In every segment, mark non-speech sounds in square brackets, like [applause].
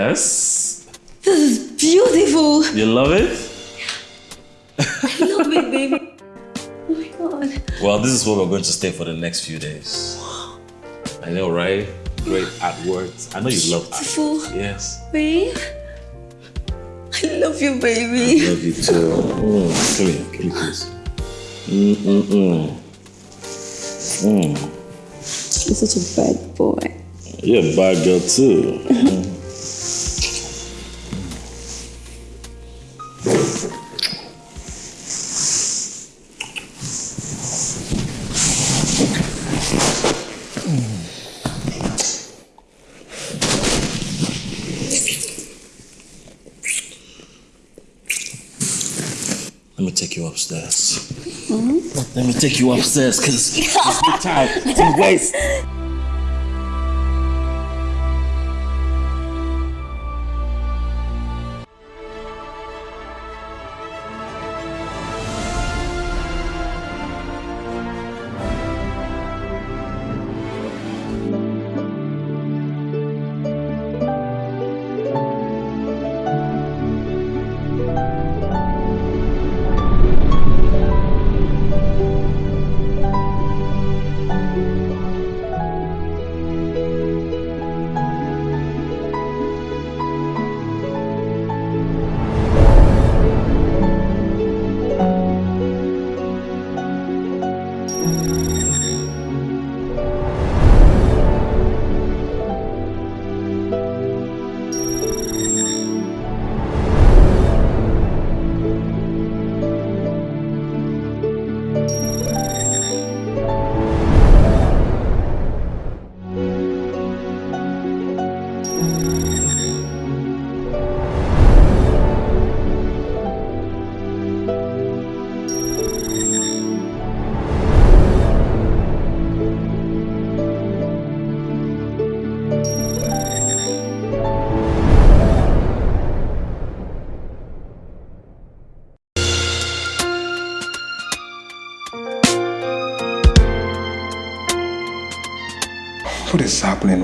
Yes. This is beautiful. You love it? I love it, baby. Oh my god. Well, this is where we're going to stay for the next few days. I know, right? Great artwork. I know you love. Beautiful. Yes. Babe. I love you, baby. I love you too. Mm, come here, come here, please. Mm-mm-mm. Mm. You're such a bad boy. You're a bad girl too. Take you upstairs because it's no time to waste.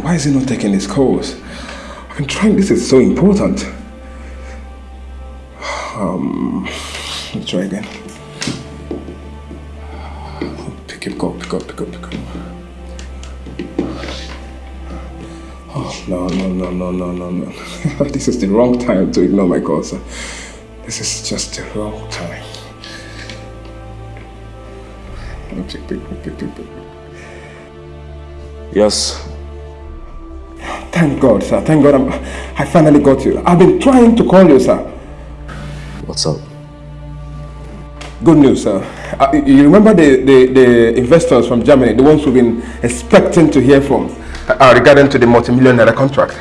Why is he not taking his calls? Been trying, this is so important. Um, let's try again. Pick up, pick up, pick up, pick up. Oh, no, no, no, no, no, no, no. [laughs] this is the wrong time to ignore my calls. This is just the wrong time. Pick, pick, pick, pick, pick. Yes. Thank God, sir. Thank God I'm, I finally got you. I've been trying to call you, sir. What's up? Good news, sir. Uh, you remember the, the, the investors from Germany, the ones we've been expecting to hear from uh, regarding to the multi-million naira contract?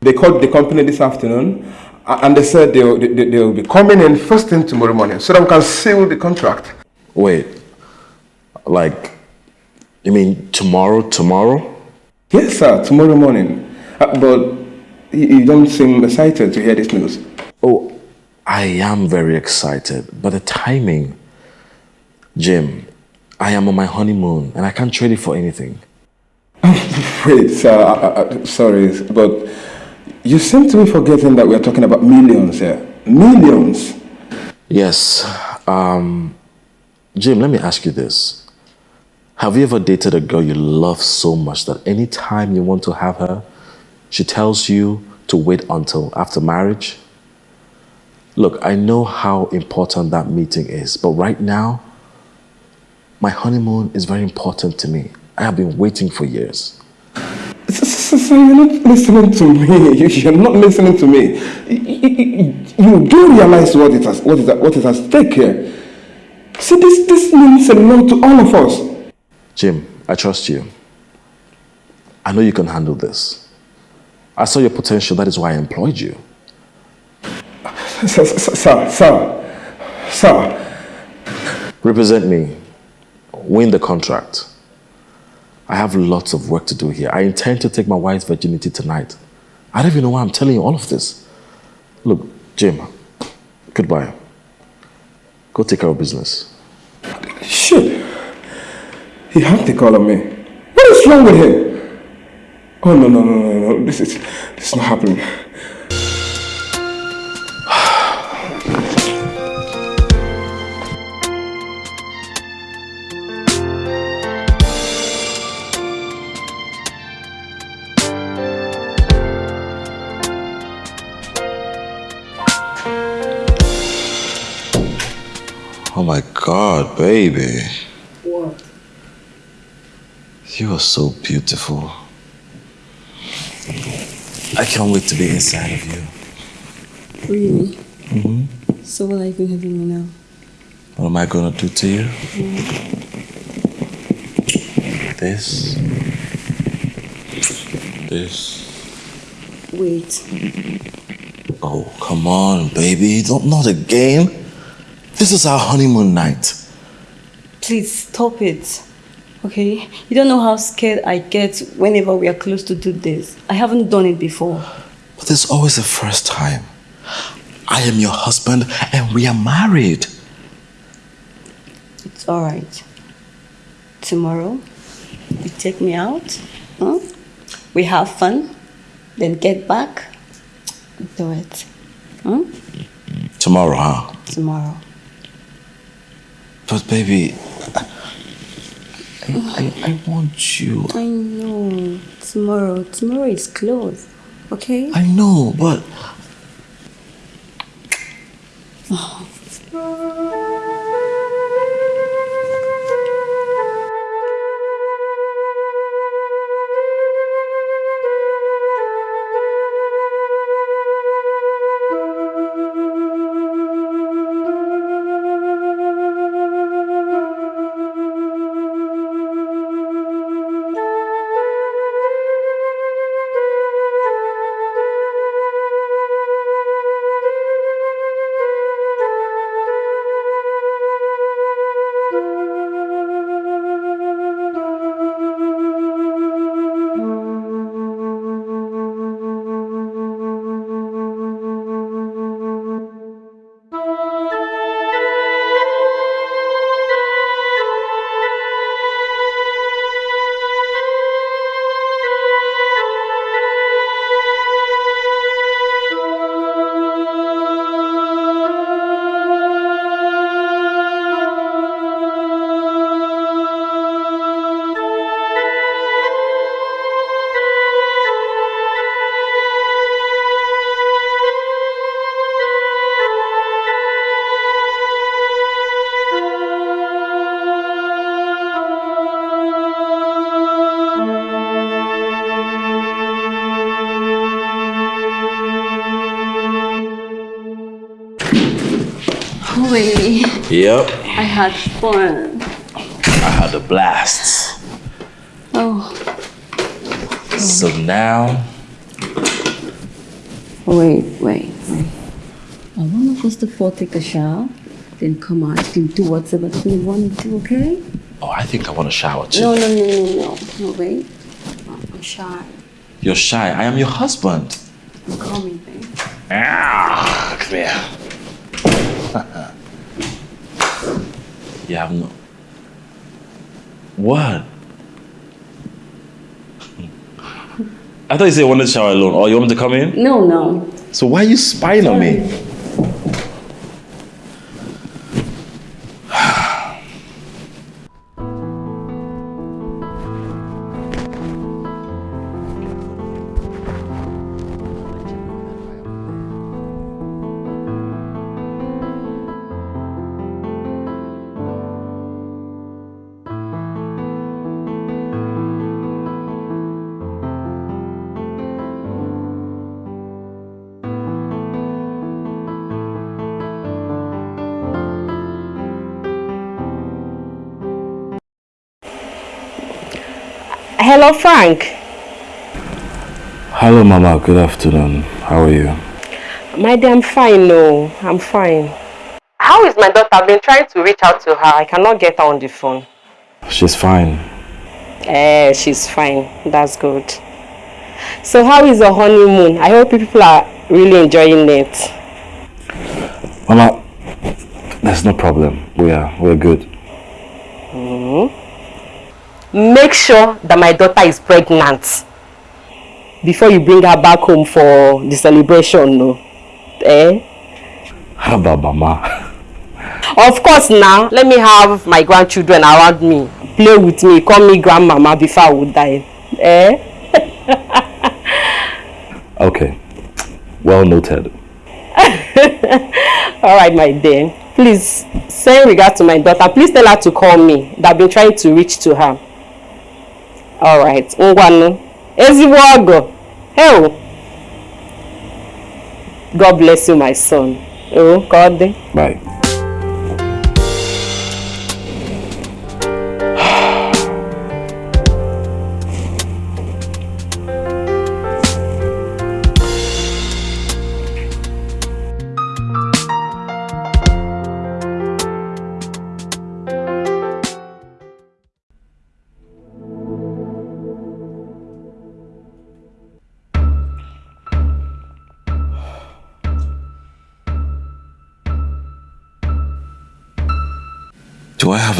They called the company this afternoon uh, and they said they'll, they, they- they'll be coming in first thing tomorrow morning so that we can seal the contract. Wait. Like, you mean tomorrow, tomorrow? Yes, sir, tomorrow morning. Uh, but you, don't seem excited to hear this news. Oh, I am very excited, but the timing. Jim, I am on my honeymoon and I can't trade it for anything. [laughs] Wait, sir, uh, uh, sorry, but you seem to be forgetting that we're talking about millions here. Millions. Yes. Um, Jim, let me ask you this. Have you ever dated a girl you love so much that anytime you want to have her, she tells you to wait until after marriage? Look, I know how important that meeting is, but right now, my honeymoon is very important to me. I have been waiting for years. Sir, [laughs] you're not listening to me. You- [laughs] You're not listening to me. You, do realize what it has, what is, at- what is at stake here. See, this, this means a lot to all of us. Jim, I trust you. I know you can handle this. I saw your potential, that is why I employed you. Sir, sir, sir, sir. Represent me. Win the contract. I have lots of work to do here. I intend to take my wife's virginity tonight. I don't even know why I'm telling you all of this. Look, Jim, goodbye. Go take care of business. Shit. He had to call on me. What is wrong with him? Oh, no, no, no, no, no. This is, this is not happening. [sighs] Oh my God, baby. You are so beautiful. I can't wait to be inside of you. Really? Mm-hmm. So what are you going to do me now? What am I gonna do to you? This. This. Wait. Oh, come on, baby. Don't, not again. This is our honeymoon night. Please stop it. Okay? You don't know how scared I get whenever we are close to do this. I haven't done it before. But there's always a first time. I am your husband and we are married. It's alright. Tomorrow, you take me out. Huh? We have fun. Then get back. Do it. Huh? Tomorrow, huh? Tomorrow. But baby, I, I, I want you. I know. Tomorrow. Tomorrow is closed. Okay? I know, but Wait. [sighs] Oh. Had fun. I had a blast. Oh. So now, Wait, wait, wait. I want us to fall take a shower, then come out and do whatever we want to do, okay? oh, I think I want to shower too. No, no, no, no, no. No, wait. I'm shy. You're shy. I am your husband. I'm coming, babe. Ah, come here. you have no. What? I thought you said you wanted to shower alone. Oh, you want me to come in? No, no. So why are you spying on me? Hello, Frank. Hello, Mama. Good afternoon. How are you? My dear, I'm fine. No, I'm fine. How is my daughter? I've been trying to reach out to her. I cannot get her on the phone. She's fine. Eh, she's fine. That's good. So, how is your honeymoon? I hope people are really enjoying it. Mama, there's no problem. We are we're good. Make sure that my daughter is pregnant before you bring her back home for the celebration, no? Eh? About mama? Of course now, let me have my grandchildren around me, play with me, call me grandmama before I would die. Eh? [laughs] okay. Well noted. [laughs] Alright, my dear. Please, send regard to my daughter. Please tell her to call me. That I've been trying to reach to her. Alright. Ngwanu. Ezigbo. Hell. God bless you, my son. Oh, God. Bye.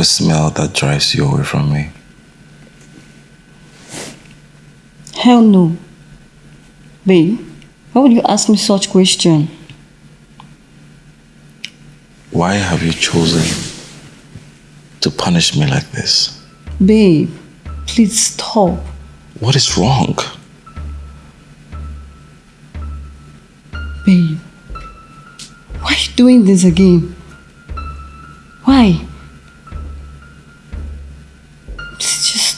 Smell that drives you away from me? Hell no. Babe, why would you ask me such question? Why have you chosen to punish me like this? Babe, please stop. What is wrong? Babe, why are you doing this again? Why?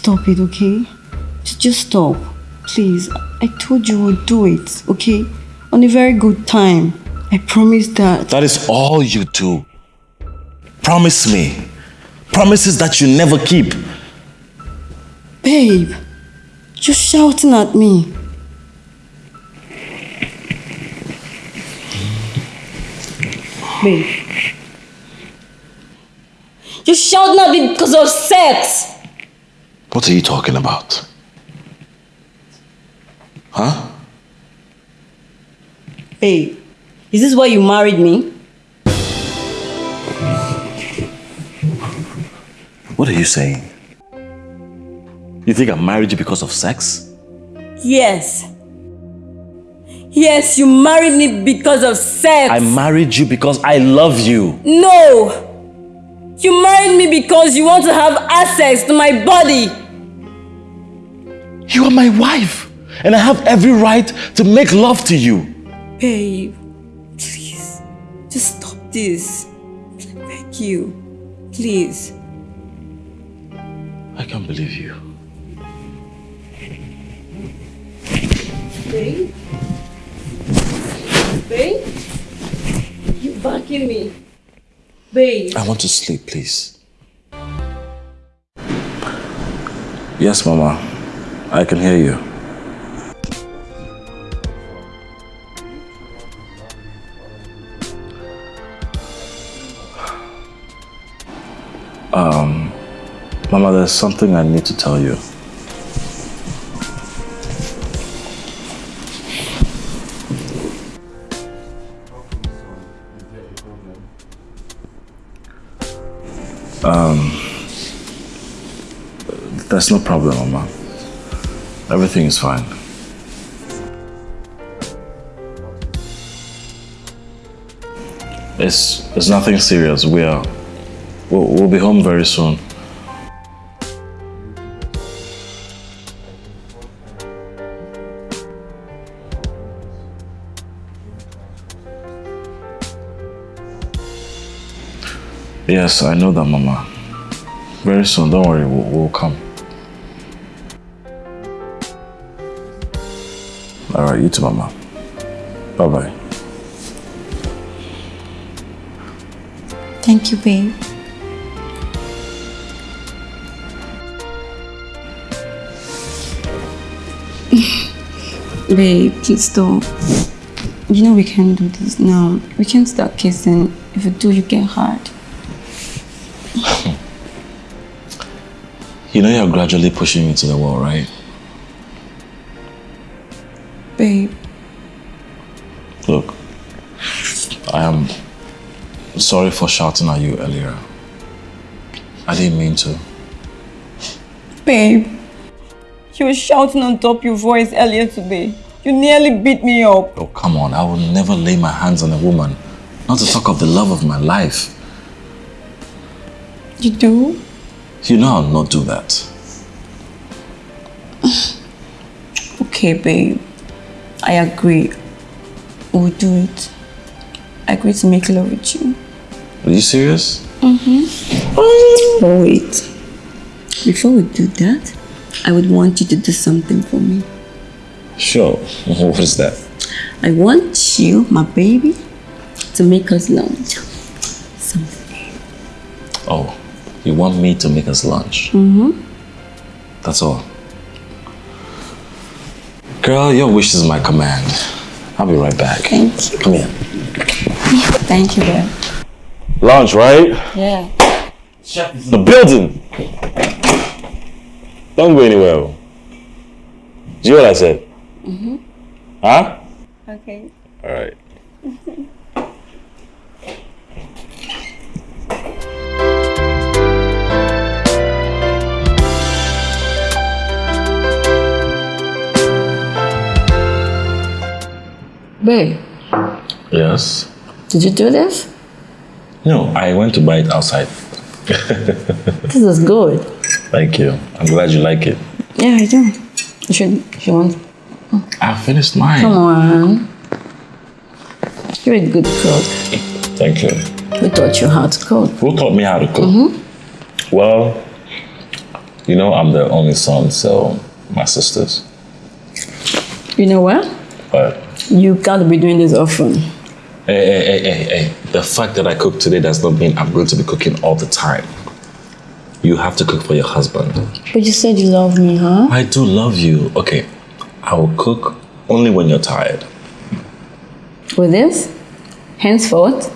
Stop it, okay? Just, just stop. Please, I told you we'll do it, okay? On a very good time. I promise that. That is all you do. Promise me. Promises that you never keep. Babe, you're shouting at me. Babe. You're shouting at me because of sex. What are you talking about? Huh? Babe, is this why you married me? What are you saying? You think I married you because of sex? Yes. Yes, you married me because of sex. I married you because I love you. No! You married me because you want to have access to my body. You are my wife, and I have every right to make love to you. Babe, please, just stop this. I beg you. Please. I can't believe you. Babe? Babe? You backing me? Babe. I want to sleep, please. Yes, Mama. I can hear you. Um, Mama, there's something I need to tell you. Um, there's no problem, Mama. Everything is fine. It's, it's nothing serious. We are, we'll, we'll be home very soon. Yes, I know that, Mama. Very soon, don't worry, we'll, we'll come. All right, you too, Mama. Bye bye. Thank you, babe. [laughs] babe, please don't. You know we can't do this now. We can't start kissing. If you do, you get hurt. [laughs] You know you're gradually pushing me to the wall, right? Babe, Look, I am sorry for shouting at you earlier. I didn't mean to. Babe, you were shouting on top your voice earlier today. You nearly beat me up. Oh, come on. I will never lay my hands on a woman. Not to talk of the love of my life. You do? You know I'll not do that. [sighs] Okay, babe. I agree. We'll do it. I agree to make love with you. Are you serious? But wait. Before we do that, I would want you to do something for me. Sure. [laughs] What is that? I want you, my baby, to make us lunch. Something. Oh, you want me to make us lunch? Mm-hmm. That's all. Girl, your wish is my command. I'll be right back. Thank you. Come here. Thank you, babe. Lunch, right? Yeah. The building. Don't go anywhere. Do you hear what I said? Mm-hmm. Huh? Okay. All right. [laughs] Babe, Yes. did you do this? No, I went to buy it outside. [laughs] This is good. Thank you. I'm glad you like it. Yeah, I do. You should, if you want. I finished mine. Come on. You're a good cook. Thank you. We taught you how to cook. Who taught me how to cook? Mm-hmm. Well, you know, I'm the only son, so my sisters. You know what? But You can't be doing this often. hey, hey, hey, hey, hey, the fact that I cook today does not mean I'm going to be cooking all the time. You have to cook for your husband. But you said you love me, huh? I do love you. Okay, I will cook only when you're tired. With this, henceforth,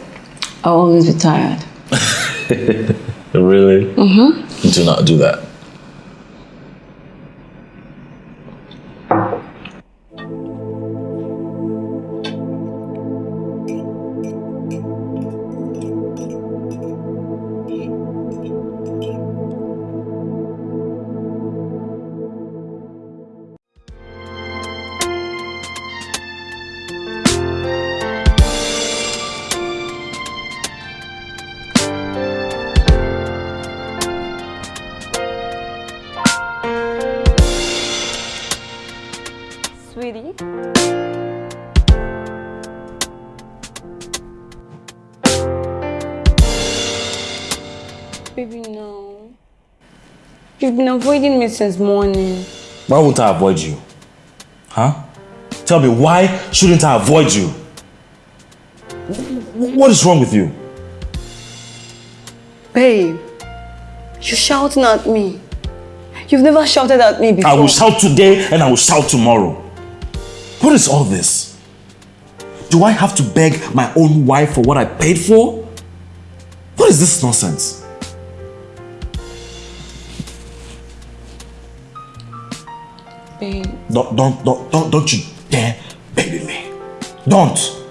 I'll always be tired. [laughs] Really? Mm-hmm. Do not do that. Me since morning. Why won't I avoid you? Huh? Tell me, why shouldn't I avoid you? What is wrong with you? Babe, you're shouting at me. You've never shouted at me before. I will shout today and I will shout tomorrow. What is all this? Do I have to beg my own wife for what I paid for? What is this nonsense? Don't, don't, don't, don't, don't you dare baby me. Don't.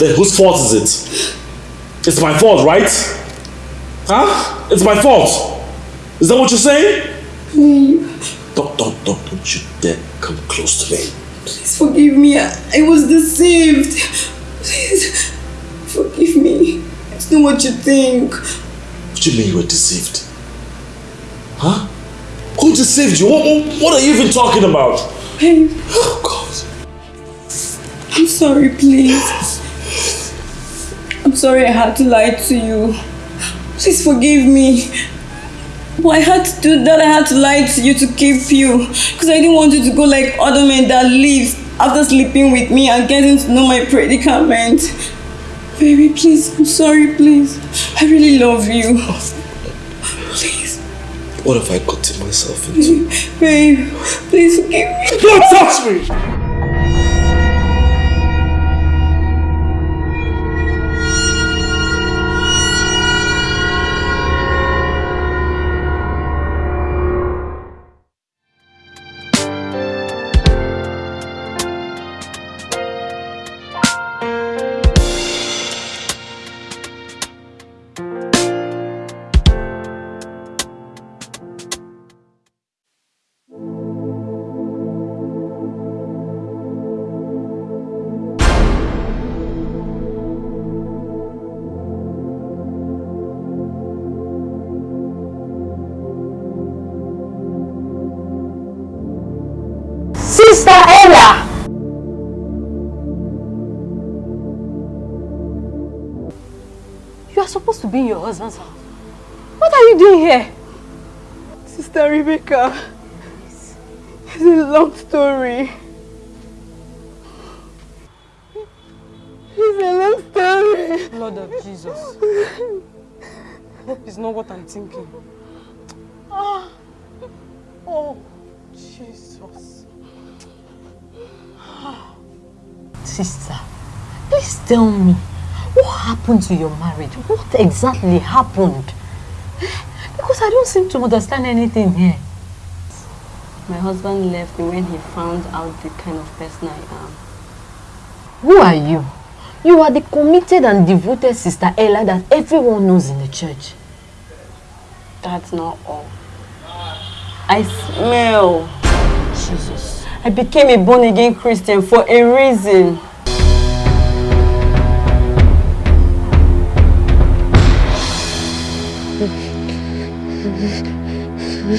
Then whose fault is it? It's my fault, right? Huh? It's my fault. Is that what you're saying? Don't, don't, don't, don't you dare come close to me. Please forgive me. I, I was deceived. Please forgive me. It's not what you think. What do you mean you were deceived? Huh? Who deceived you? What, what, what are you even talking about? Babe, Oh, God. I'm sorry, please. I'm sorry I had to lie to you. Please forgive me. But I had to do that. I had to lie to you to keep you. Because I didn't want you to go like other men that leave after sleeping with me and getting to know my predicament. Baby, please. I'm sorry, please. I really love you. Please. What have I gotten myself into? Babe, please forgive me. Don't touch me! Supposed to be in your husband's house. What are you doing here? Sister Rebecca, it's a long story. It's a long story. Lord of Jesus. Hope is not what I'm thinking. Ah. Oh, Jesus. Sister, please tell me, happened to your marriage? What exactly happened? Because I don't seem to understand anything here. My husband left me when he found out the kind of person I am. Who are you? You are the committed and devoted Sister Ella that everyone knows in the church. That's not all. I smell. Jesus. I became a born again Christian for a reason. My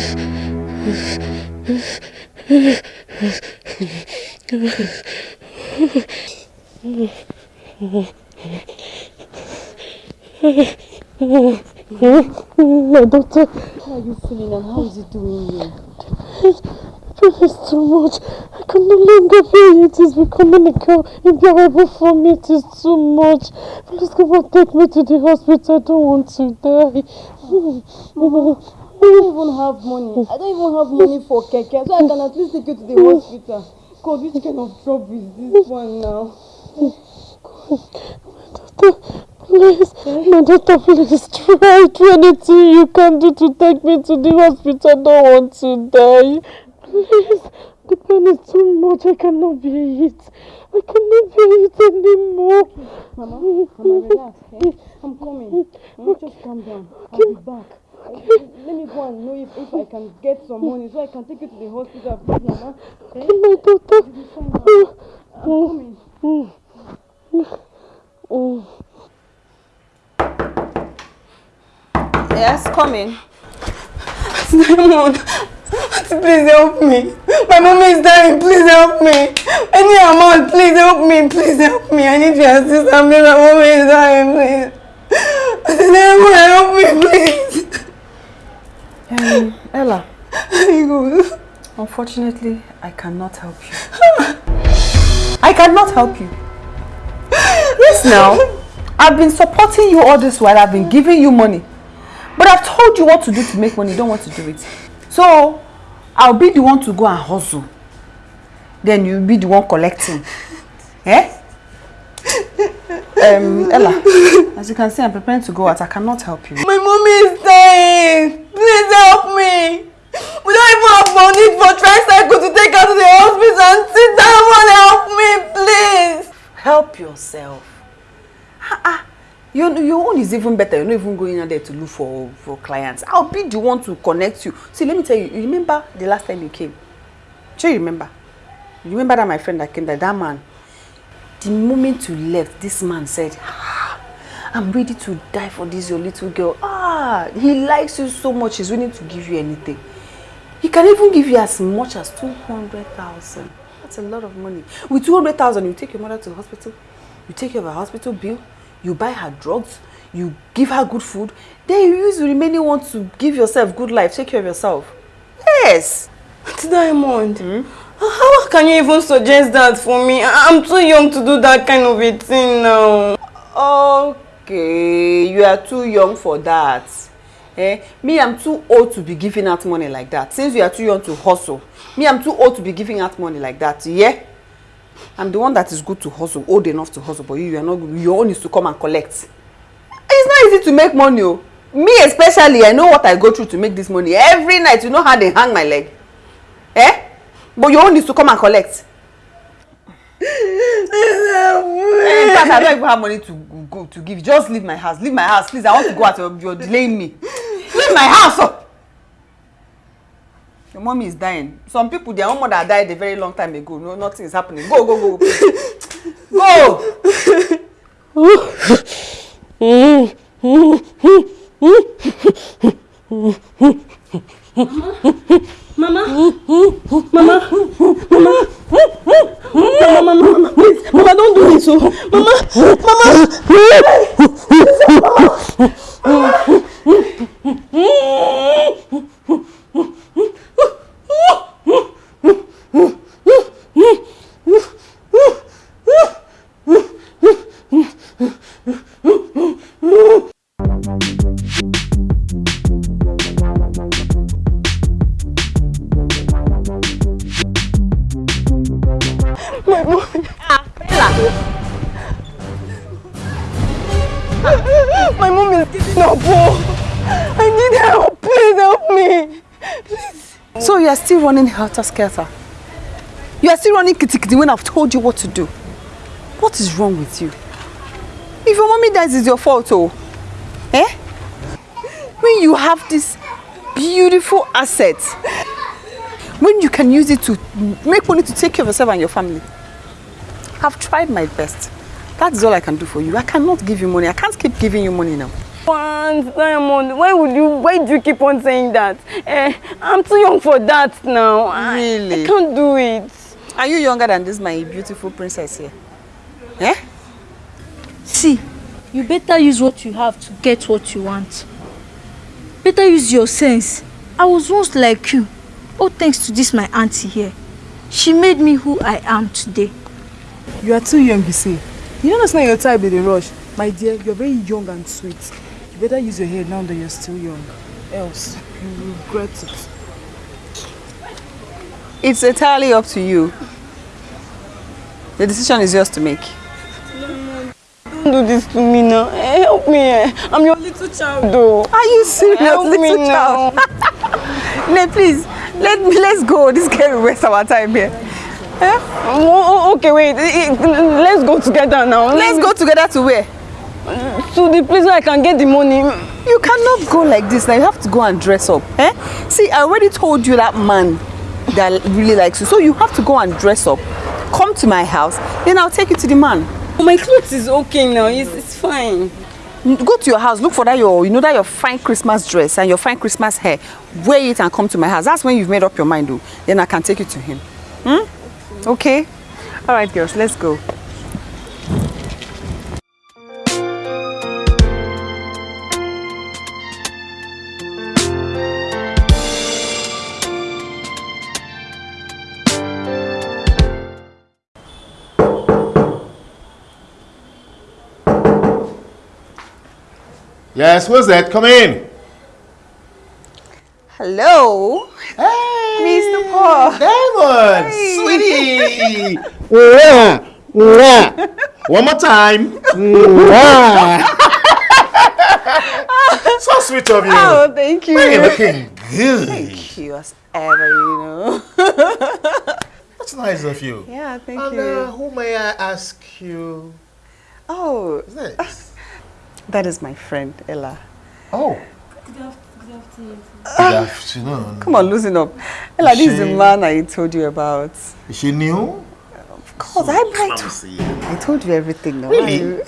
daughter, How are you feeling and how is it doing you? is too much. I can no longer bear it. It's becoming a- unbearable for me. It is too much. Please come and take me to the hospital. I don't want to die. [sighs] I don't even have money? I don't even have money for keke, so I can at least take you to the hospital. God, which kind of trouble is this one now? Please, my daughter, please try. Do anything you can do to take me to the hospital. I don't want to die. Please, the pain is too much. I cannot bear it. I cannot bear it anymore. Mama, Mama, relax, eh? I'm coming. Just calm down. I'll be back. Let me go and know if, if I can get some money so I can take you to the hospital, please, Mama. Eh? My daughter. You'll be fine now. I'm coming. Yes, coming. Diamond, please help me. My mommy is dying. Please help me. Any amount, please help me. Please help me. I need your assistance. My mommy is dying, please. Diamond, help me, please. Um, Ella, [laughs] unfortunately, I cannot help you. [laughs] I cannot help you. Yes, now. I've been supporting you all this while. I've been giving you money. But I've told you what to do to make money. You don't want to do it. So, I'll be the one to go and hustle. Then you'll be the one collecting. Eh? Um, Ella, as you can see, I'm preparing to go out. I cannot help you. My mommy is dying. Please help me. We don't even have money for tricycle to take her to the hospital and sit down and help me, please. Help yourself. Ah, your, your own is even better. You're not even going out there to look for, for clients. I'll be the one to connect you. See, let me tell you, you remember the last time you came? Sure you remember? You remember that my friend that came there, that man? The moment you left, this man said, ah, I'm ready to die for this your little girl. Ah, he likes you so much, he's willing to give you anything. He can even give you as much as 200,000. That's a lot of money. With 200,000, you take your mother to the hospital, you take care of her hospital bill, you buy her drugs, you give her good food, then you use the remaining one to give yourself good life, take care of yourself. Yes. Diamond, mm? How can you even suggest that for me? I'm too young to do that kind of a thing now. Okay, you are too young for that. Eh? Me, I'm too old to be giving out money like that. Since you are too young to hustle, me, I'm too old to be giving out money like that. Yeah? I'm the one that is good to hustle, old enough to hustle, but you, you are not good. Your own is to come and collect. It's not easy to make money. Oh. Me especially, I know what I go through to make this money. Every night, you know how they hang my leg. Eh? But your own is to come and collect. [laughs] In fact, I don't even have money to go to give. Just leave my house. Leave my house, please. I want to go out. You're delaying me. Leave my house. Oh. Your mommy is dying. Some people, their own mother died a very long time ago. No, nothing is happening. Go, go, go. Go. Mama? [laughs] Mama? Mama? Mama? Mama, mama, mama, please. Mama, don't do this. Oh. Mama, My mom. Ah, Bella. My mom is. Oh. I need help. Please help me. Please. So you are still running helter-skelter? You are still running kitty-kitty when I've told you what to do? What is wrong with you? If your mommy dies, it's your fault, oh. Eh? When you have this beautiful asset, when you can use it to make money to take care of yourself and your family. I've tried my best. That is all I can do for you. I cannot give you money. I can't keep giving you money now. Once, Diamond, why would you, why do you keep on saying that? Eh, I'm too young for that now. Really? I, I can't do it. Are you younger than this, my beautiful princess here? Eh? See, you better use what you have to get what you want. Better use your sense. I was once like you. All thanks to this my auntie here. She made me who I am today. You are too young, you say. You know it's not your time in the rush. My dear, you're very young and sweet. You better use your head now that you're still young. Else, you will regret it. It's entirely up to you. The decision is yours to make. Don't do this to me now. Eh, help me. Eh. I'm your little child though. Are you serious, help little me child? [laughs] Nay, please, let me let's go. This girl will waste our time here. Eh? Oh, okay, wait. Let's go together now. Let's go together to where? To the place where I can get the money. You cannot go like this. Now you have to go and dress up. Eh? See, I already told you that man that really likes you. So you have to go and dress up. Come to my house, then I'll take you to the man. My clothes is okay now. It's, it's fine. Go to your house, look for that your, you know that your fine Christmas dress and your fine Christmas hair. Wear it and come to my house. That's when you've made up your mind, though. Then I can take you to him. Hmm? Okay? All right, girls, let's go. Yes, who's that? Come in. Hello. Hey, Mr. Paul. Diamond, sweetie. [laughs] Mwah, mwah. One more time. so sweet of you. Oh, thank you. You're looking good. Thank you as ever, you know. [laughs] That's nice of you. Yeah, thank and, you. Uh, who may I ask you? Oh, this? [laughs] that is my friend, Ella. Oh. Good afternoon. Good afternoon. Ah. Come on, loosen up. Ella, Is this is the man I told you about. Is she new? Of course, I, I, clumsy. I told you everything now. Really? You- [laughs]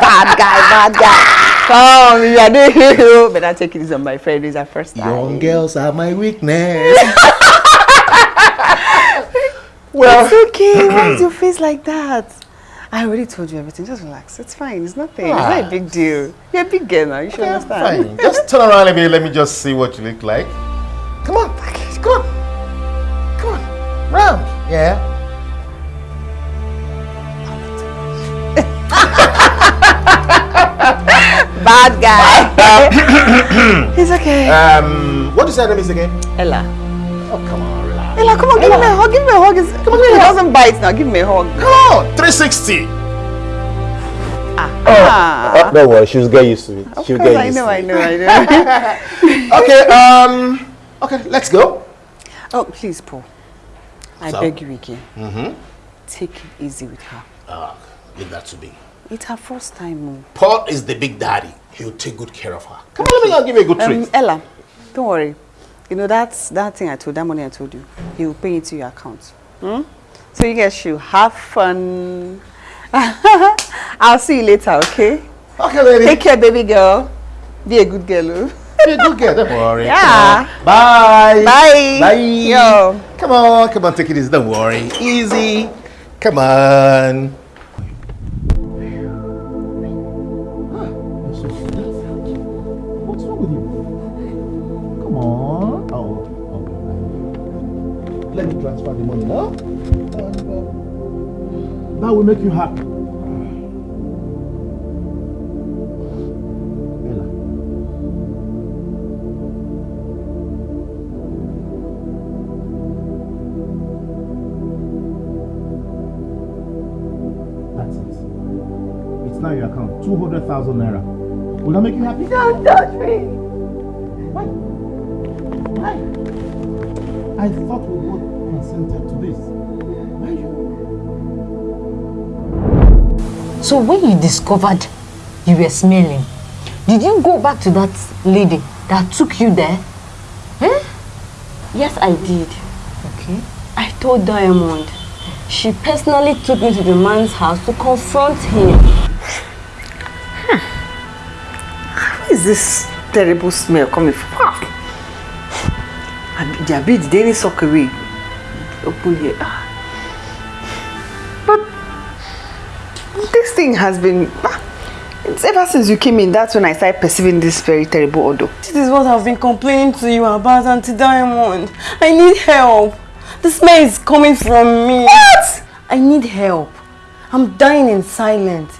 bad guy, bad guy. Come, you are doing But I take it easy on my friend. It's our first time. Young girls are my weakness. [laughs] Well, it's okay. Why is your [clears throat] face like that? I already told you everything. Just relax. It's fine. It's nothing. It's not a big deal. You're a big girl now. You should understand. Fine. Just turn around a bit. Let me just see what you look like. Come on. Come on. Come on. Round. Yeah. [laughs] Bad guy. [laughs] It's okay. Um, what is her name is again? Ella. Oh, come on. Ella, come on, give me a hug. Give me a hug. It's, come on, it doesn't bite now. Give me a hug. Come on, 360. Ah. Oh, don't worry, she'll get used to it. Of she'll course, get I used know, to I it. know, I [laughs] know. okay, um, okay, let's go. Oh, please, Paul. I So? beg you again. Mm-hmm. Take it easy with her. Ah, leave that to me. It's her first time. oh. Paul is the big daddy. He'll take good care of her. Come on, let me go give you a good Um, treat. Ella, don't worry. You know that's that thing I told that money I told you. He will pay into your account. Hmm? So you guys should have fun. [laughs] I'll see you later, okay? Okay, lady. Take care, baby girl. Be a good girl. oh. Be a good girl, don't worry. Yeah. Come. Bye. Bye. Bye. Yo. Come on, come on, take it easy. Don't worry. Easy. Come on. Transfer the money now. That will make you happy. That's it. It's now your account. 200,000 naira. Will that make you happy? Don't touch me. Why? Why? I thought we both consented to So when you discovered you were smelling, did you go back to that lady that took you there? Eh? Yes, I did. Okay. I told Diamond. She personally took me to the man's house to confront him. Where is this terrible smell coming from? Ah. And their bed, they didn't suck away. Open here. Ah. Thing has been. ah, It's ever since you came in, that's when I started perceiving this very terrible odor. This is what I've been complaining to you about, Auntie Diamond. I need help. The smell is coming from me. What? I need help. I'm dying in silence.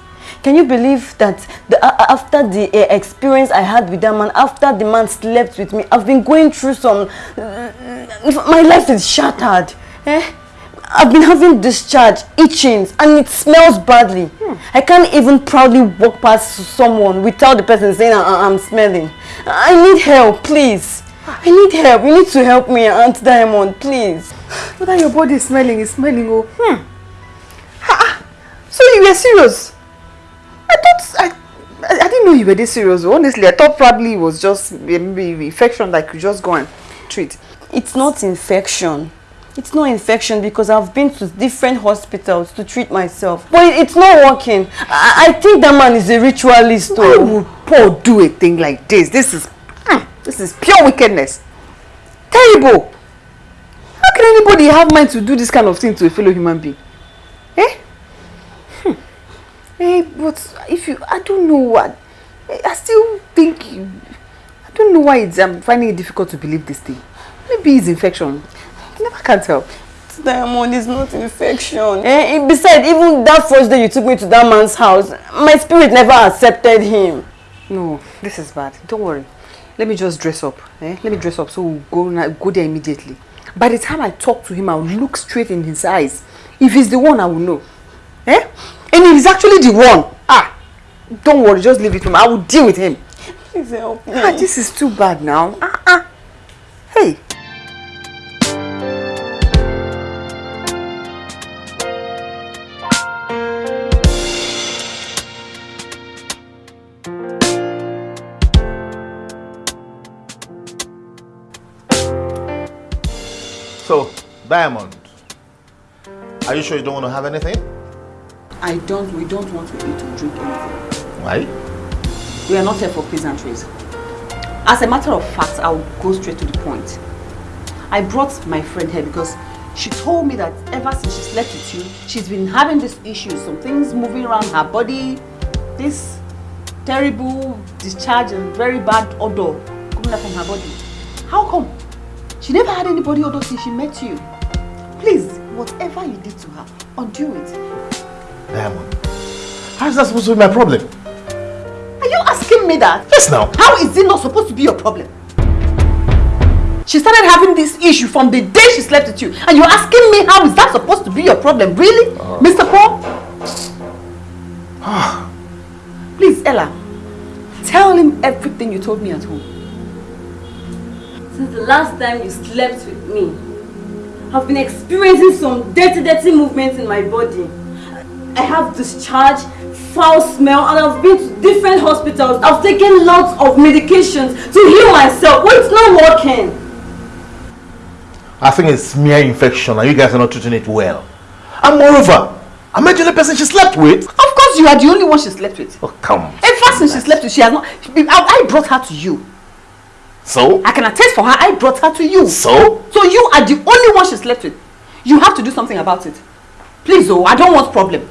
Can you believe that the, uh, after the uh, experience I had with that man, after the man slept with me, I've been going through some... uh, my life is shattered. Eh? I've been having discharge, itchings, and it smells badly. I can't even proudly walk past someone without the person saying I- I'm smelling. I need help, please. I need help. You need to help me, Aunt Diamond, please. Whether your body is smelling, is smelling. Oh, hmm. Ha, so you were serious? I thought I, I, I didn't know you were this serious. Honestly, I thought probably it was just maybe infection that could just go and treat. It's not infection. It's not infection because I've been to different hospitals to treat myself. But it's not working. I, I think that man is a ritualist. Why though. would Paul do a thing like this? This is hmm, this is pure wickedness. Terrible. How can anybody have mind to do this kind of thing to a fellow human being? Eh? Hmm. Eh, but if you, I don't know what. I still think I don't know why it's, I'm finding it difficult to believe this thing. Maybe it's infection. I never can tell. Diamond is not infection. Eh? eh, Besides, even that first day you took me to that man's house, my spirit never accepted him. No, this is bad. Don't worry. Let me just dress up. Eh? Let me dress up so we'll go, go there immediately. By the time I talk to him, I'll look straight in his eyes. If he's the one, I will know. Eh? And if he's actually the one, ah, don't worry, just leave it to me. I will deal with him. Please help me. Ah, this is too bad now. Ah, ah. Hey. So, Diamond, are you sure you don't want to have anything? I don't, we don't want to eat or drink anything. Why? We are not here for pleasantries. As a matter of fact, I'll go straight to the point. I brought my friend here because she told me that ever since she slept with you, she's been having this issue, some things moving around her body, this terrible discharge and very bad odor coming up from her body. How come? She never had anybody odor since she met you. Please, whatever you did to her, undo it. Diamond, how is that supposed to be my problem? Are you asking me that? Yes, now. How is it not supposed to be your problem? She started having this issue from the day she slept with you. And you're asking me how is that supposed to be your problem? Really? Uh-huh. Mr. Paul? Ah. Please, Ella. Tell him everything you told me at home. Since the last time you slept with me, I've been experiencing some dirty, dirty movements in my body. I have discharge, foul smell, and I've been to different hospitals. I've taken lots of medications to heal myself, but it's not working. I think it's mere infection and you guys are not treating it well. And moreover, am I the only person she slept with? Of course you are the only one she slept with. Oh, come. Ever since she slept with, she has not... I, I brought her to you. So? I can attest for her, I brought her to you. So? So you are the only one she slept with. You have to do something about it. Please, oh, I don't want problem.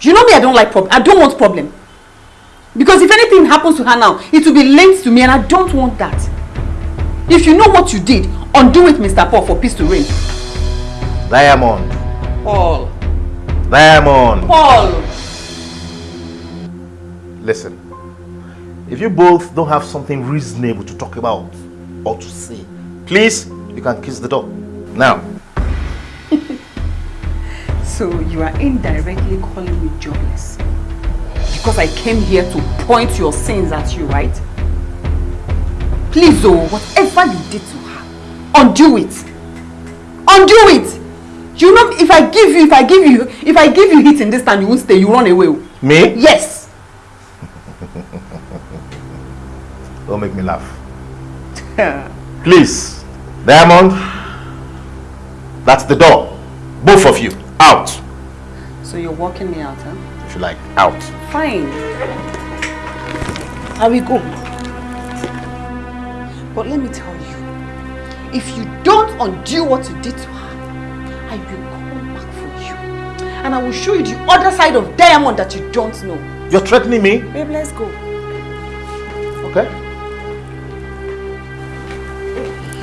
You know me, I don't like problem. I don't want problem. Because if anything happens to her now, it will be linked to me and I don't want that. If you know what you did, undo it, Mr. Paul, for peace to reign. Diamond. Paul. Diamond. Paul. Listen. If you both don't have something reasonable to talk about or to say, please, you can kiss the door. Now. [laughs] So you are indirectly calling me jobless. Because I came here to point your sins at you, right? Please, oh, whatever you did to her, undo it. Undo it. You know, if I give you, if I give you, if I give you hit in this time, you won't stay, you run away. oh. Me? Yes. Don't make me laugh. [laughs] Please. Diamond. That's the door. Both of you. Out. So you're walking me out, huh? If you like. Out. Fine. I will go. But let me tell you, if you don't undo what you did to her, I will come back for you. And I will show you the other side of diamond that you don't know. You're threatening me? Babe, let's go. Okay. [laughs]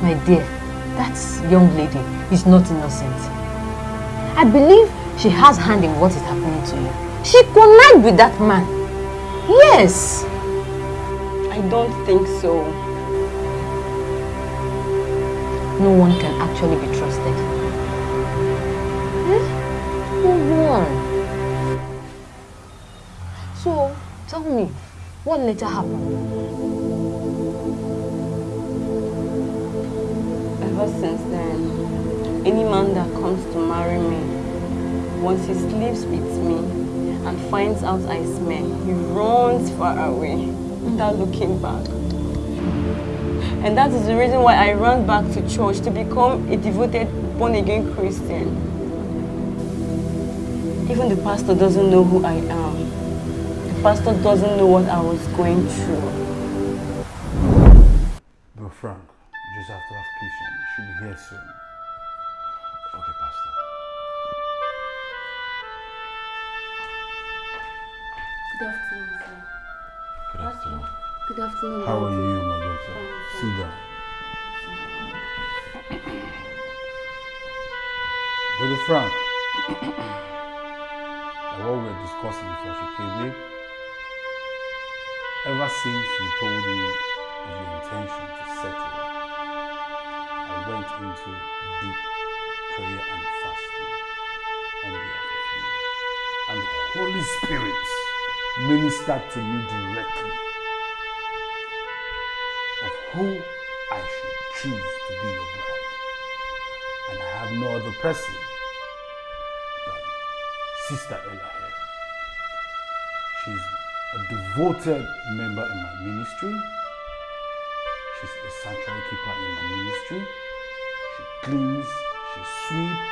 My dear, that young lady is not innocent. I believe she has hand in what is happening to you. She connived with that man. Yes. I don't think so. No one can actually be trusted. Eh? No one. So, tell me, what later happened? Ever since then, any man that comes to marry me, once he sleeps with me and finds out I smell, he runs far away without looking back. And that is the reason why I ran back to church to become a devoted born-again Christian. Even the pastor doesn't know who I am. The pastor doesn't know what I was going through. Bro Frank, you just have to have patience. You should be here soon. Okay, Pastor. Good afternoon, sir. Good afternoon. Good afternoon. How are you, my daughter? Sit down. Brother Frank, [coughs] like what we were discussing before she came in, ever since you told me of your intention to settle, I went into deep prayer and fasting on behalf of you. And the Holy Spirit ministered to me directly of who I should choose to be your bride. And I have no other person than Sister Ella here. She's a devoted member in my ministry. She's a sanctuary keeper in my ministry. She cleans, she sweeps.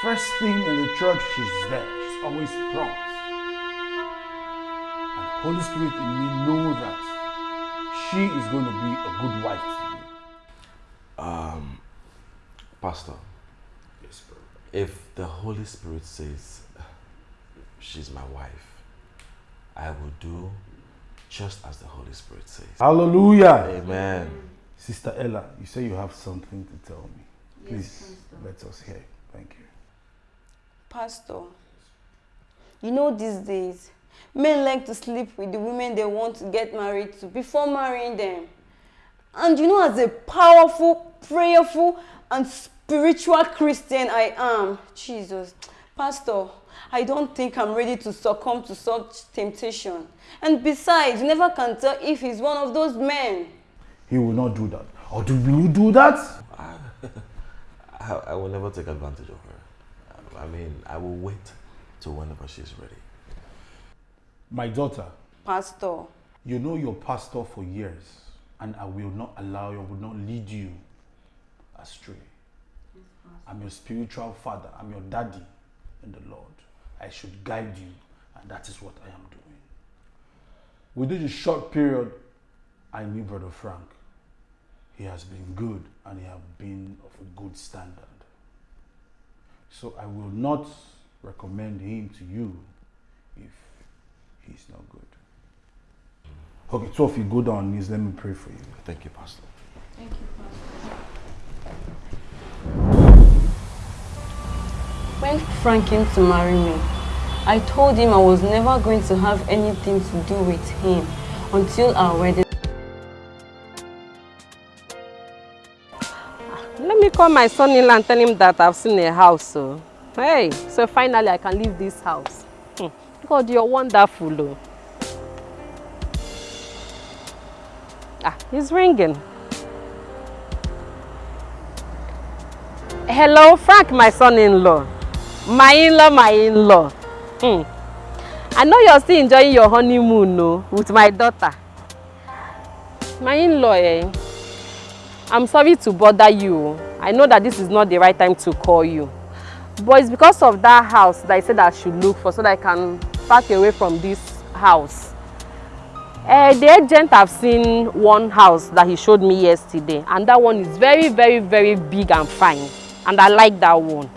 First thing in the church, she's there. She's always prompt. And Holy Spirit in me know that she is going to be a good wife to you. Um, Pastor. Yes, bro. If the Holy Spirit says she's my wife, I will do just as the Holy Spirit says. Hallelujah. Amen. Sister Ella, you say you have something to tell me. Please let us hear. Thank you. Pastor, you know these days, men like to sleep with the women they want to get married to before marrying them. And you know, as a powerful, prayerful, and spiritual Christian I am, Jesus, Pastor, I don't think I'm ready to succumb to such temptation. And besides, you never can tell if he's one of those men. He will not do that. Or do will you do that? [laughs] I, I will never take advantage of her. I mean, I will wait till whenever she's ready. My daughter, Pastor, you know your pastor for years, and I will not allow you, I will not lead you astray. I'm your spiritual father, I'm your daddy in the Lord. I should guide you, and that is what I am doing. Within a short period, I knew Brother Frank. He has been good and he has been of a good standard. So I will not recommend him to you if he's not good. Okay, so if you go down on knees, let me pray for you. Thank you, Pastor. Thank you, Pastor. When Frank came to marry me, I told him I was never going to have anything to do with him until our wedding. Let me call my son-in-law and tell him that I've seen a house. So. Hey, so finally I can leave this house. Hmm. God, you're wonderful. Oh. Ah, he's ringing. Hello, Frank, my son-in-law. My in-law, my in-law. Hmm. I know you're still enjoying your honeymoon no, with my daughter. My in-law, eh? I'm sorry to bother you. I know that this is not the right time to call you. But it's because of that house that I said I should look for so that I can pack away from this house. Uh, the agent have seen one house that he showed me yesterday and that one is very, very, very big and fine. And I like that one.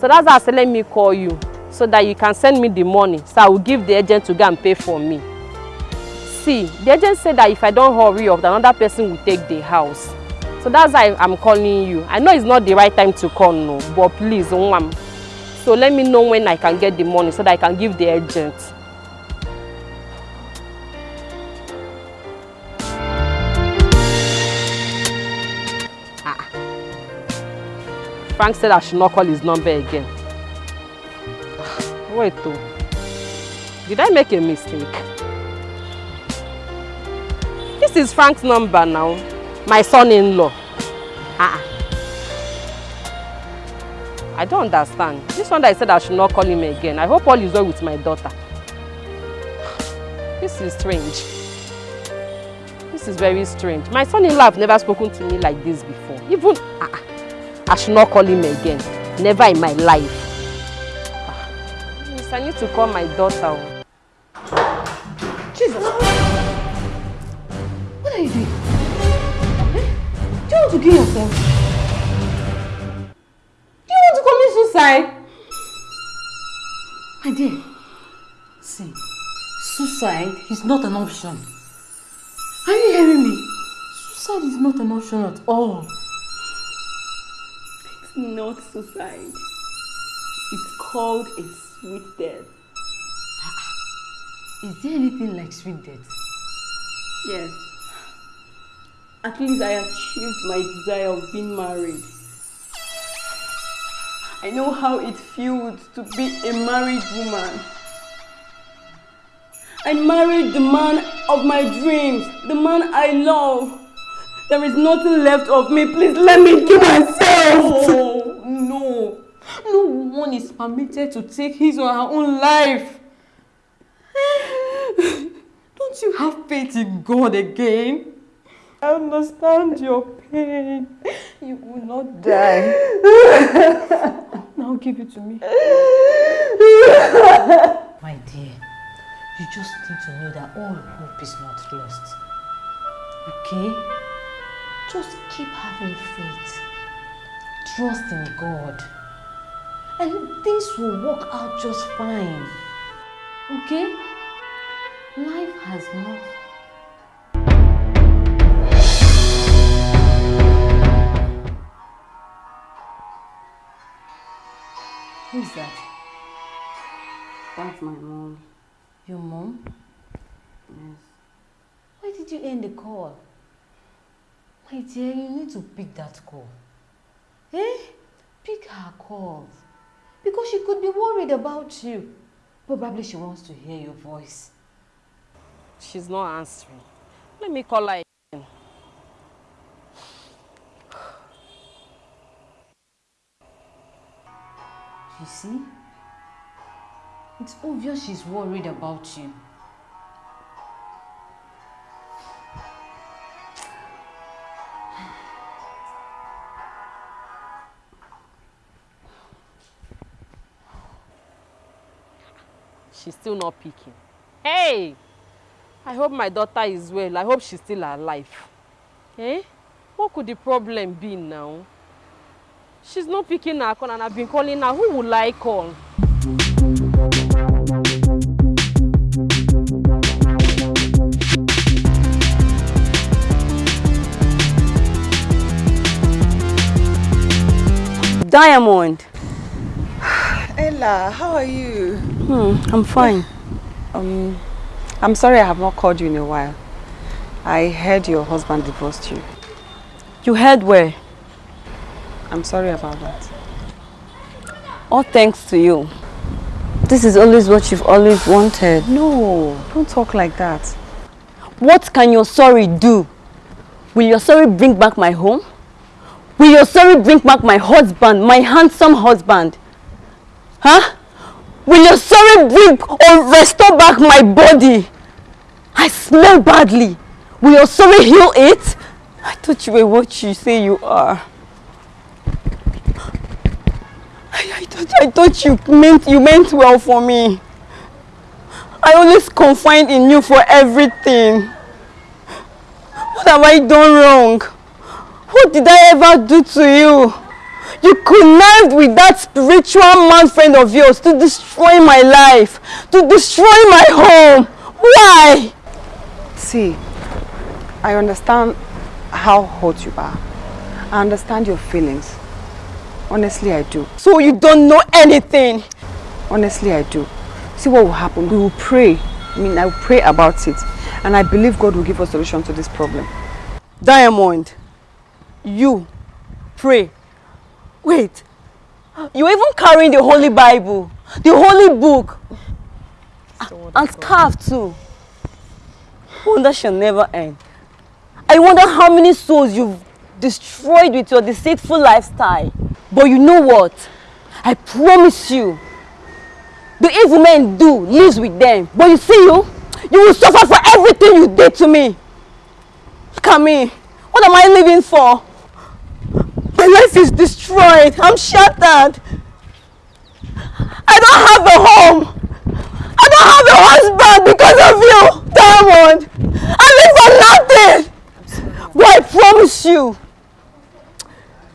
So that's why I said let me call you so that you can send me the money so I will give the agent to go and pay for me. See, the agent said that if I don't hurry up, another person will take the house. So that's why I'm calling you. I know it's not the right time to call, no, but please, Nwam. So let me know when I can get the money so that I can give the agent. Frank said I should not call his number again. [sighs] Wait, though. Did I make a mistake? This is Frank's number now. My son-in-law. Ah. I don't understand. This one that I said I should not call him again. I hope all is well with my daughter. [sighs] This is strange. This is very strange. My son-in-law have never spoken to me like this before. Even ah, I should not call him again. Never in my life. Ah. Yes, I need to call my daughter. Jesus! What are you doing? Eh? Do you want to kill yourself? Do you want to commit suicide? My dear, see, suicide is not an option. Are you hearing me? Suicide is not an option at all. It's not suicide. It's called a sweet death. Ah, ah. Is there anything like sweet death? Yes. At least I achieved my desire of being married. I know how it feels to be a married woman. I married the man of my dreams, the man I love. There is nothing left of me. Please let me kill myself. No, [laughs] no. No one is permitted to take his or her own life. [laughs] Don't you have faith in God again? I understand your pain. You will not die. [laughs] now give it to me. My dear, you just need to know that all hope is not lost. Okay? Just keep having faith. Trust in God. And things will work out just fine. Okay? Life has not Who's that? That's my mom. Your mom? Yes. Why did you end the call? My dear, you need to pick that call. Eh? Pick her calls. Because she could be worried about you. Probably she wants to hear your voice. She's not answering. Let me call her again. You see? It's obvious she's worried about you. She's still not picking. Hey! I hope my daughter is well. I hope she's still alive. Eh? What could the problem be now? She's not picking her call and I've been calling her. Who will I call? Diamond. [sighs] Ella, how are you? Hmm, I'm fine. Um, I'm sorry I have not called you in a while. I heard your husband divorced you. You heard where? I'm sorry about that. All thanks to you. This is always what you've always wanted. No, don't talk like that. What can your sorry do? Will your sorry bring back my home? Will your sorry bring back my husband, my handsome husband? Huh? Will your sorry bring or restore back my body? I smell badly. Will your sorry heal it? I thought you were what you say you are. I, I thought I thought you meant you meant well for me. I always confide in you for everything. What have I done wrong? What did I ever do to you? You connived with that spiritual man friend of yours to destroy my life, to destroy my home. Why? See, I understand how hurt you are. I understand your feelings. Honestly, I do. So you don't know anything? Honestly, I do. See what will happen. We will pray. I mean, I will pray about it. And I believe God will give us solution to this problem. Diamond, you pray. Wait, you're even carrying the Holy Bible, the Holy Book, and scarf too. Wonder shall never end. I wonder how many souls you've destroyed with your deceitful lifestyle. But you know what? I promise you, the evil men do lives with them. But you see you, you will suffer for everything you did to me. Look at me. What am I living for? My life is destroyed. I'm shattered. I don't have a home. I don't have a husband because of you, Diamond. I live for nothing. But I promise you,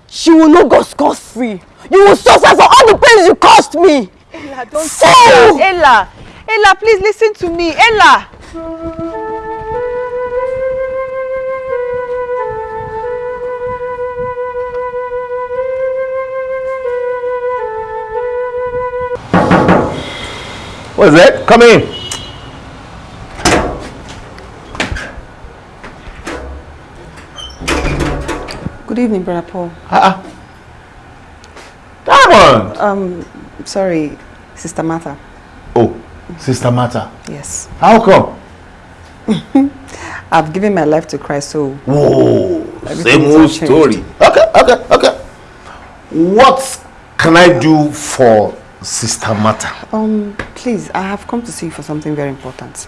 she will not go scot-free. You will suffer for all the pains you caused me. Ella, don't Fool! Ella, Ella, please listen to me. Ella. What is that? Come in. Good evening, Brother Paul. Ah, uh, Diamond! Um, sorry, Sister Martha. Oh, Sister Martha. Yes. How come? [laughs] I've given my life to Christ, so... Whoa, same old story. Okay, okay, okay. What can I do for Sister Martha. Um, please, I have come to see you for something very important.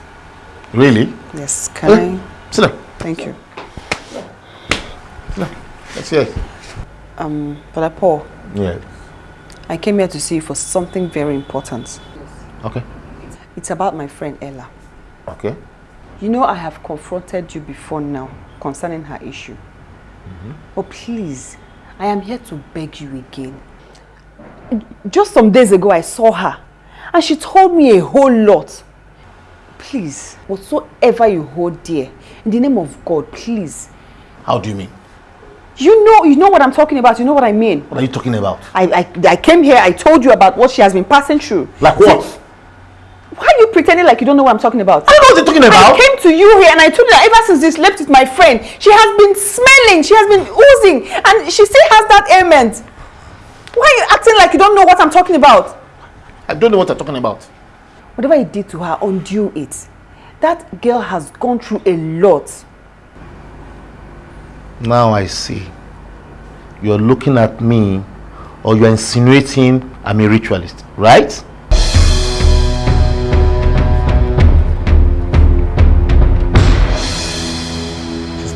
Really? Yes, can okay. I? Sit down. Thank you. Sit down. Let's hear it. Um, Brother Paul. Yeah. I came here to see you for something very important. Okay. It's about my friend Ella. Okay. You know I have confronted you before now concerning her issue. Mm -hmm. But please, I am here to beg you again. Just some days ago I saw her and she told me a whole lot. Please, whatsoever you hold dear, in the name of God, please. How do you mean? You know, you know what I'm talking about. You know what I mean. What are you talking about? I, I, I came here. I told you about what she has been passing through. Like what? Why are you pretending like you don't know what I'm talking about? I know what you're talking about. I came to you here and I told you that ever since you slept with my friend, she has been smelling, she has been oozing, and she still has that ailment. Why are you acting like you don't know what I'm talking about? I don't know what I'm talking about. Whatever you did to her, undo it. That girl has gone through a lot. Now I see. You're looking at me or you're insinuating I'm a ritualist, right?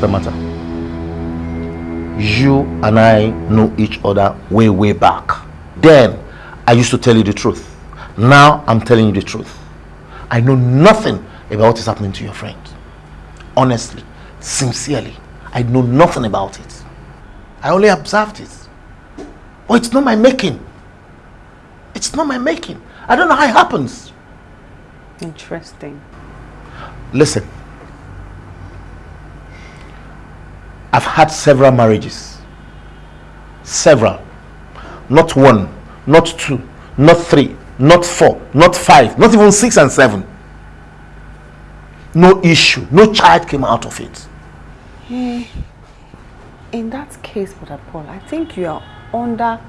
the matter? You and I know each other way, way back. Then, I used to tell you the truth. Now, I'm telling you the truth. I know nothing about what is happening to your friend. Honestly, sincerely, I know nothing about it. I only observed it. But it's not my making. It's not my making. I don't know how it happens. Interesting. Listen, I've had several marriages. Several. Not one, not two, not three, not four, not five, not even six and seven. No issue, no child came out of it. Hmm. In that case, Brother Paul, I think you are under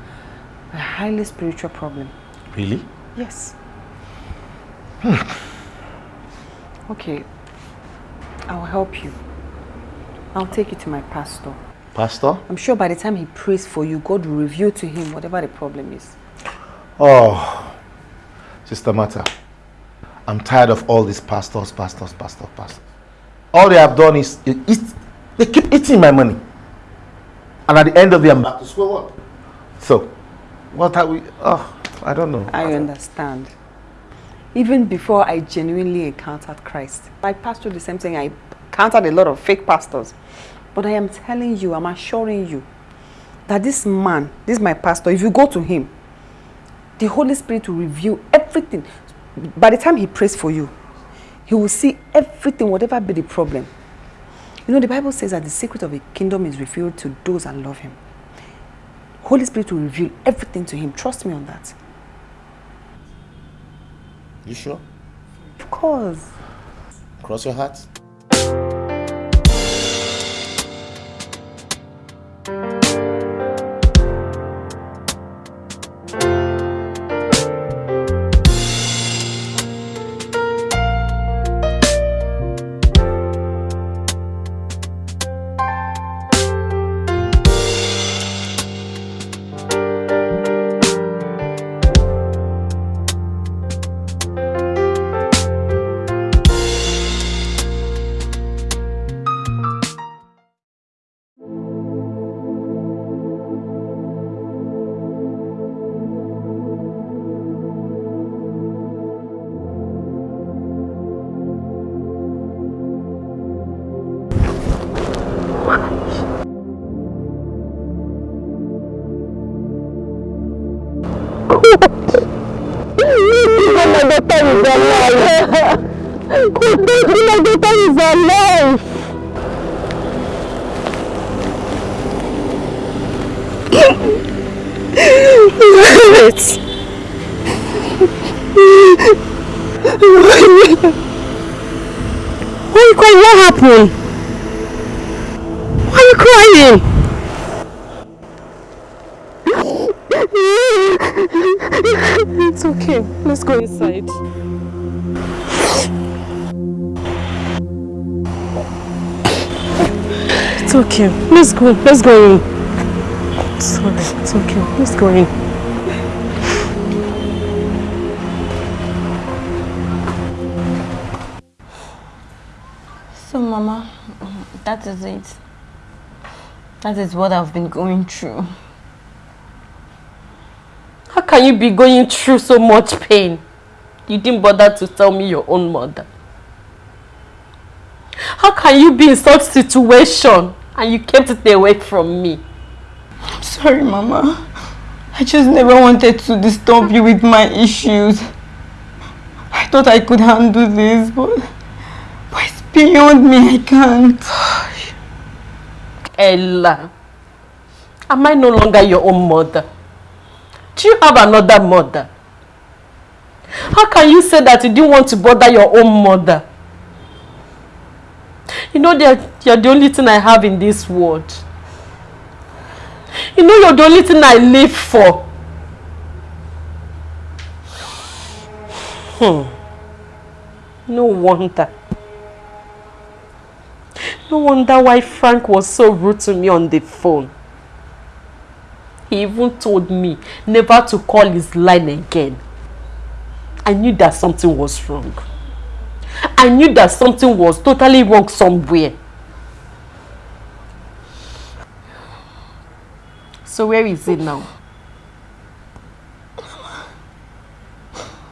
a highly spiritual problem. Really? Yes. Hmm. Okay, I'll help you. I'll take you to my pastor. Pastor? I'm sure by the time he prays for you, God will reveal to him whatever the problem is. Oh, Sister Martha, I'm tired of all these pastors, pastors, pastors, pastors. All they have done is eat, they keep eating my money. And at the end of the I'm back to square one. So, what are we, oh, I don't know. I understand. Even before I genuinely encountered Christ, I passed through the same thing. I encountered a lot of fake pastors. But I am telling you, I'm assuring you that this man, this is my pastor, if you go to him, the Holy Spirit will reveal everything. By the time he prays for you, he will see everything, whatever be the problem. You know, the Bible says that the secret of the kingdom is revealed to those that love him. Holy Spirit will reveal everything to him. Trust me on that. You sure? Of course. Cross your heart. Let's go. Let's go in. It's. It's okay. Let's go in. So, Mama, that is it. That is what I've been going through. How can you be going through so much pain? You didn't bother to tell me your own mother. How can you be in such situation and you kept it away from me? I'm sorry, Mama. I just never wanted to disturb you with my issues. I thought I could handle this, but, but it's beyond me. I can't. Ella, am I no longer your own mother? Do you have another mother? How can you say that you didn't want to bother your own mother? You know that you're the only thing I have in this world. You know you're the only thing I live for. Hmm. No wonder. No wonder why Frank was so rude to me on the phone. He even told me never to call his line again. I knew that something was wrong. I knew that something was totally wrong somewhere. So where is it now?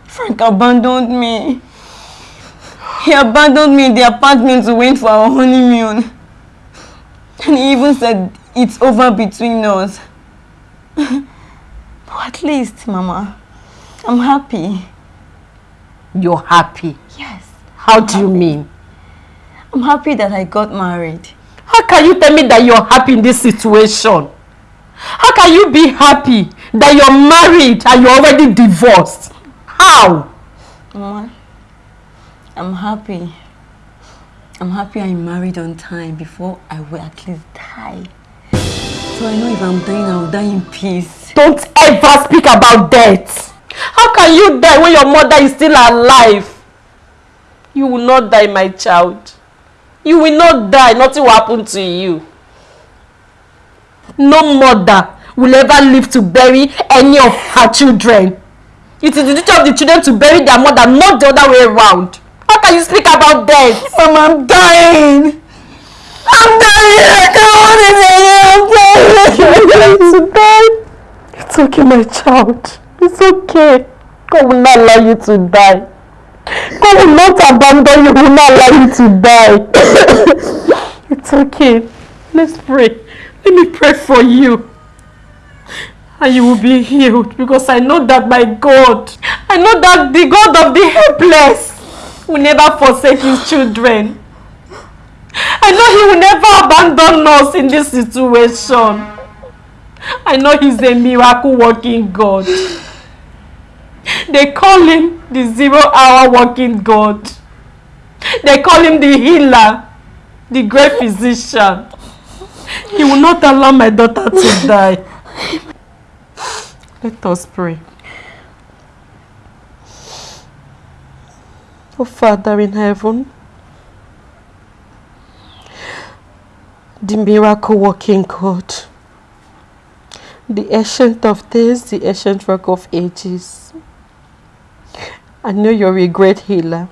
Frank abandoned me. He abandoned me in the apartment to wait for our honeymoon. And he even said it's over between us. [laughs] but at least, Mama, I'm happy. You're happy? Yes. How do you mean? I'm happy that I got married. How can you tell me that you're happy in this situation? How can you be happy that you're married and you're already divorced? How? Mama, I'm happy. I'm happy I married on time before I will at least die. So I know if I'm dying, I'll die in peace. Don't ever speak about death. How can you die when your mother is still alive? You will not die, my child. You will not die. Nothing will happen to you. No mother will ever live to bury any of her children. It is the duty of the children to bury their mother, not the other way around. How can you speak about death? Mama, I'm dying. I'm dying. I can't hold it I'm dying. You're [laughs] to die. It's okay, my child. It's okay. God will not allow you to die. God will not abandon you. will not allow you to die. [coughs] it's okay. Let's pray. Let me pray for you. And you will be healed because I know that my God, I know that the God of the helpless will never forsake his children. I know he will never abandon us in this situation. I know he's a miracle working God. [laughs] They call him the zero hour working God. They call him the healer, the great physician. He will not allow my daughter to die. [laughs] Let us pray. Oh Father in heaven, the miracle working God, the ancient of days, the ancient rock of ages. I know you're a great healer.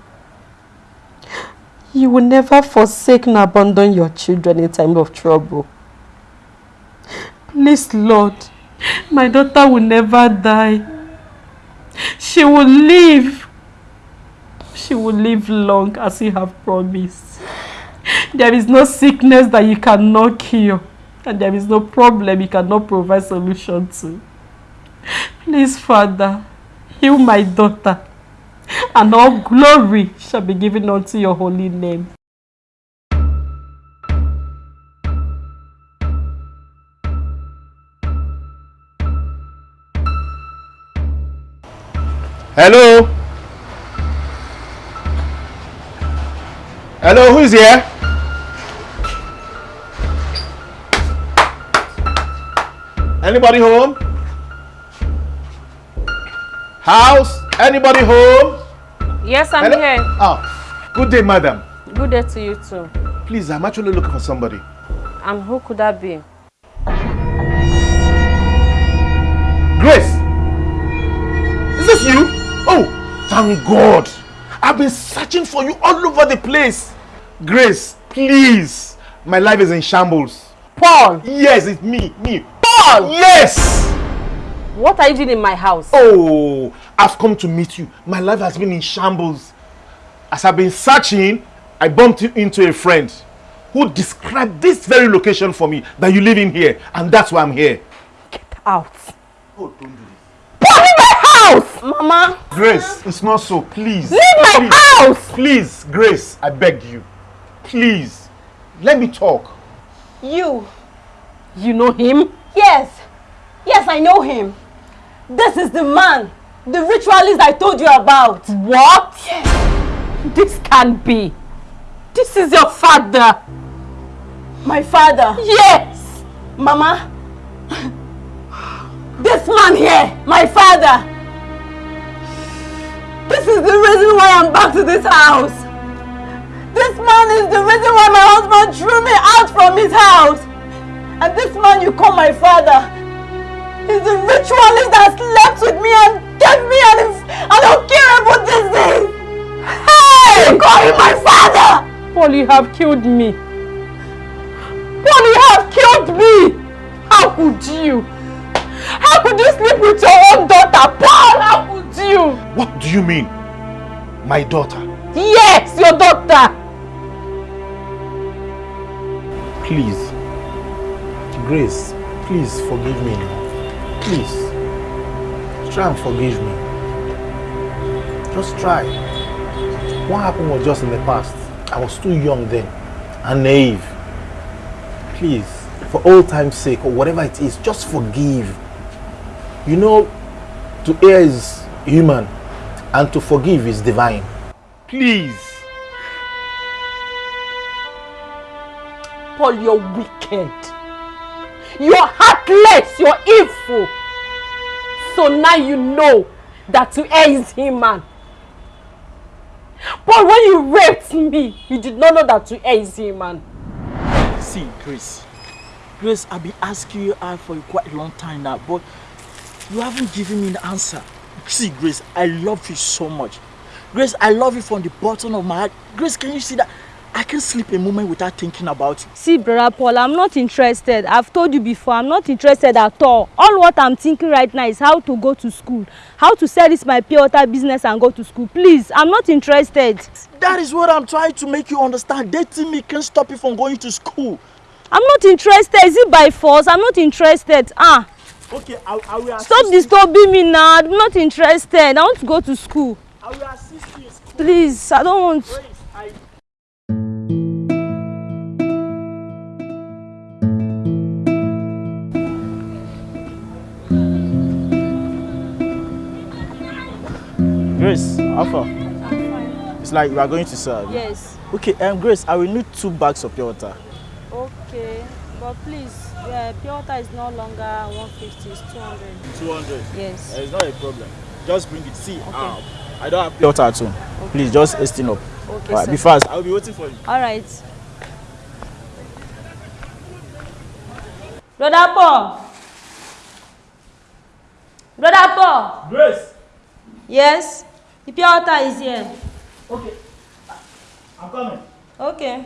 You will never forsake and abandon your children in time of trouble. Please, Lord, my daughter will never die. She will live. She will live long as you have promised. There is no sickness that you cannot cure. And there is no problem you cannot provide solution to. Please, Father, heal my daughter. And all glory shall be given unto your holy name. Hello? Hello, who is here? Anybody home? House? Anybody home? Yes, I'm Hello? here. Oh, good day, madam. Good day to you too. Please, I'm actually looking for somebody. And who could that be? Grace! Is this you? Oh, thank God. I've been searching for you all over the place. Grace, please. My life is in shambles. Paul! Yes, it's me. Me. Paul! Yes! What are you doing in my house? Oh, I've come to meet you. My life has been in shambles. As I've been searching, I bumped into a friend who described this very location for me that you live in here, and that's why I'm here. Get out. Oh, don't do this. Paul, leave my house! Mama! Grace, it's not so. Please. Leave my please, house! Please, Grace, I beg you. Please, let me talk. You. You know him? Yes. Yes, I know him. This is the man. The ritualist I told you about. What? This can't be. This is your father. My father? Yes. Mama. This man here, my father. This is the reason why I'm back to this house. This man is the reason why my husband threw me out from his house. And this man you call my father is the ritualist that slept with me and gave me an, an incurable disease. Hey! You call him my father! Paul, you have killed me. Paul, you have killed me. How could you? How could you sleep with your own daughter? Paul, how could you? What do you mean? My daughter? Yes, your daughter. Please. Grace, please forgive me now. Please. Try and forgive me. Just try. What happened was just in the past. I was too young then and naive. Please, for old time's sake or whatever it is, just forgive. You know, to err is human and to forgive is divine. Please. Paul, you're wicked. You're heartless. You're evil. So now you know that err is human. Paul, when you raped me, you did not know that err is human. See, Grace. Grace, I've been asking you out for quite a long time now, but you haven't given me an answer. See, Grace, I love you so much. Grace, I love you from the bottom of my heart. Grace, can you see that? I can't sleep a moment without thinking about you. See, brother Paul, I'm not interested. I've told you before, I'm not interested at all. All what I'm thinking right now is how to go to school. How to sell this my pure water business and go to school. Please, I'm not interested. That is what I'm trying to make you understand. Dating me can't stop you from going to school. I'm not interested. Is it by force? I'm not interested. Ah. Okay, I, I will Stop disturbing me now. I'm not interested. I want to go to school. I will assist you in school. Please, I don't want. Grace. Grace, Alpha. It's like you are going to serve. Yes. Okay, um, Grace, I will need two bags of pure water. Okay, but please, yeah, pure water is no longer 150, it's 200. 200? Yes. Uh, it's not a problem. Just bring it. See, um, I don't have pure water at home. Please, just hasten up. Okay, Alright, sir. be fast. I will be waiting for you. All right. Brother Paul. Brother Paul. Grace. Yes. The water is here. Okay. I'm coming. Okay.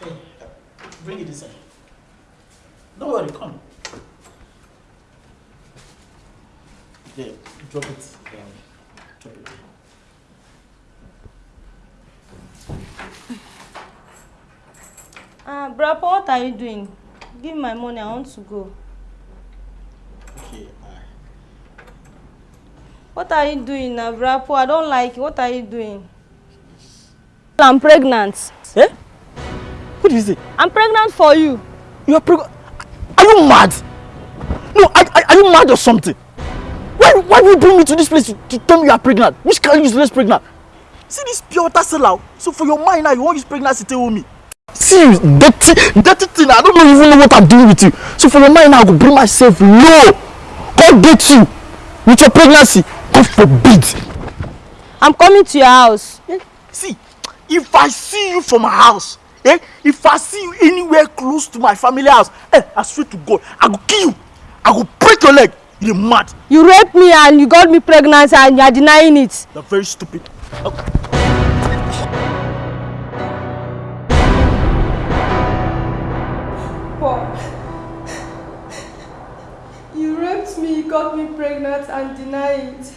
Hey, bring it inside. Don't worry, come. There, drop it. Um, drop it. Ah, brother Paul, what are you doing? Give me my money, I want to go. Okay, uh, What are you doing Paul? I don't like it. What are you doing? I'm pregnant. Eh? What is it? I'm pregnant for you. You are pregnant? Are you mad? No, are, are, are you mad or something? Why, why will you bring me to this place to, to tell me you are pregnant? Which kind of useless pregnant? See this pure water seller. So for your mind now, you want use pregnancy to tell me. See you, dirty, dirty thing. I don't even know what I'm doing with you. So for your mind, I will bring myself low. God get you with your pregnancy. God forbid. I'm coming to your house. Eh? See, if I see you from my house, eh? If I see you anywhere close to my family house, eh? I swear to God, I will kill you. I will break your leg. You're mad. You raped me and you got me pregnant and you're denying it. You're very stupid. Okay. You raped me, got me pregnant and deny it.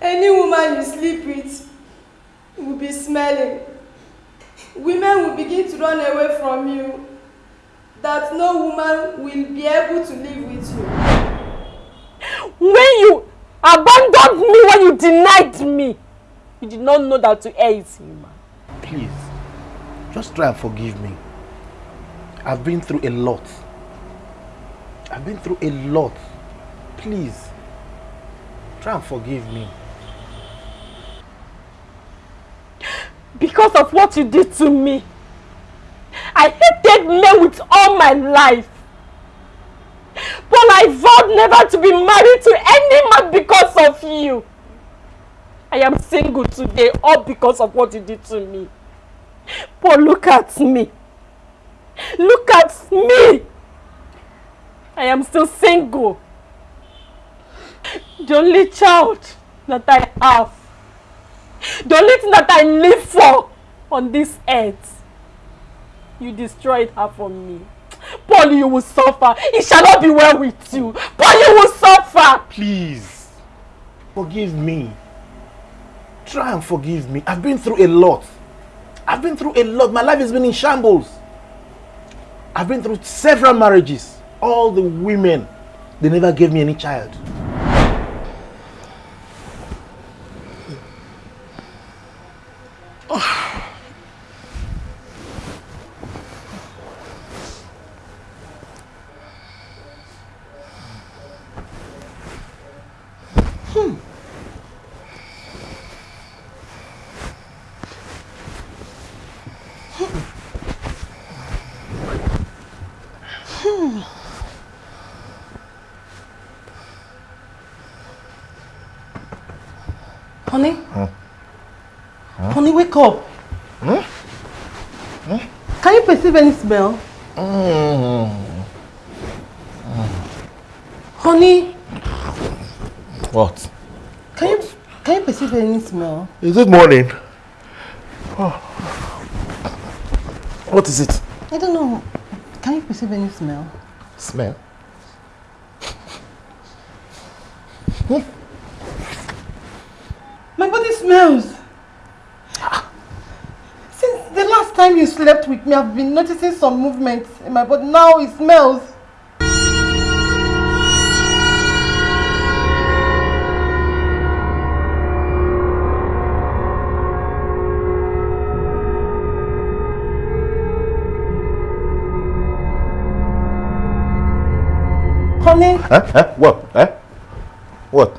Any woman you sleep with will be smelling. Women will begin to run away from you. That no woman will be able to live with you. When you abandoned me, when you denied me, you did not know that to err is human. Please, just try and forgive me. I've been through a lot. I've been through a lot. Please, try and forgive me. Because of what you did to me. I hated men with all my life. But I vowed never to be married to any man because of you. I am single today all because of what you did to me. But look at me. Look at me. I am still single. The only child that I have. The only thing that I live for on this earth. You destroyed her for me. Paul, you will suffer. It shall not be well with you. Paul, you will suffer. Please, forgive me. Try and forgive me. I've been through a lot. I've been through a lot. My life has been in shambles. I've been through several marriages. All the women, they never gave me any child. Oh. Honey? Huh? Huh? Honey, wake up. Huh? Huh? Can you perceive any smell? Mm. Honey, What? can you can you perceive any smell? Is it morning? Oh. What is it? I don't know. Can you perceive any smell? Smell? Hmm? My body smells. Since the last time you slept with me, I've been noticing some movements in my body. Now it smells. Honey, Huh? Huh? What? Huh? What?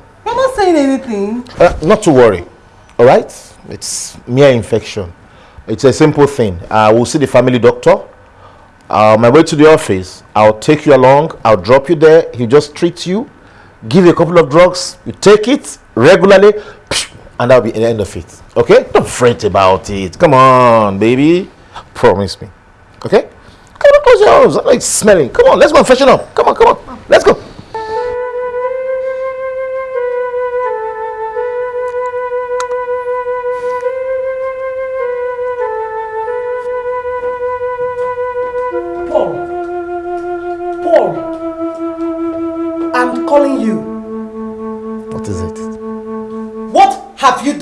Saying anything. Uh, not to worry. All right? It's mere infection. It's a simple thing. I will see the family doctor. Uh, my way to the office, I'll take you along. I'll drop you there. He'll just treat you, give you a couple of drugs. You take it regularly, and that'll be the end of it. Okay? Don't fret about it. Come on, baby. Promise me. Okay? Come on, close your eyes. I'm like smelling. Come on, let's go and freshen up. Come on, come on. Let's go.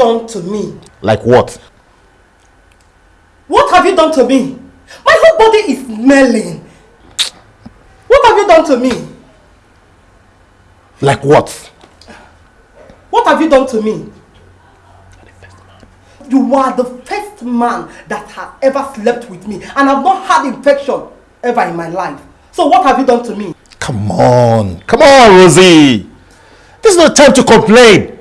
Done to me? Like what? What have you done to me? My whole body is smelling. What have you done to me? Like what? What have you done to me? You are the first man that has ever slept with me and I've not had infection ever in my life. So what have you done to me? Come on. Come on, Rosie. This is not time to complain.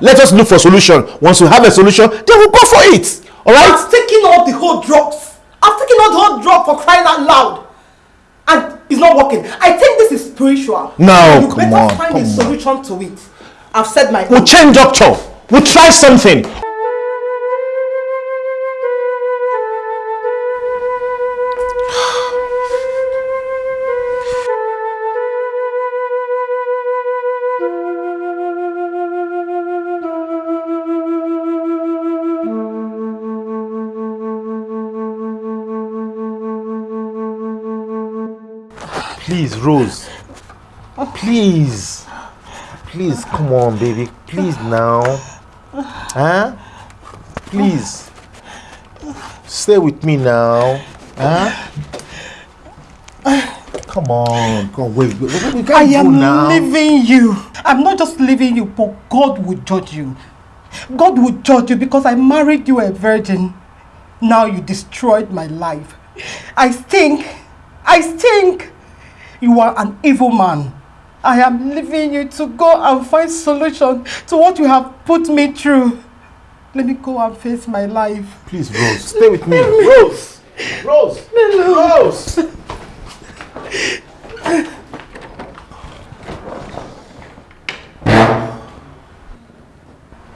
Let us look for solution. Once we have a solution, then we'll go for it. Alright? I've taken all the whole drugs. I've taken all the whole drug for crying out loud. And it's not working. I think this is spiritual. No, you come better on, find come a on. solution to it. I've said my We'll change doctor. We'll try something. Please, Rose. Oh, please. Please, come on, baby. Please now. Huh? Please. Stay with me now. Huh? Come on. Come on, wait. wait, wait, I am now. leaving you. I'm not just leaving you, but God will judge you. God will judge you because I married you a virgin. Now you destroyed my life. I think, I think you are an evil man. I am leaving you to go and find solution to what you have put me through. Let me go and face my life. Please, Rose, stay with me. [laughs] Rose! Rose! Rose!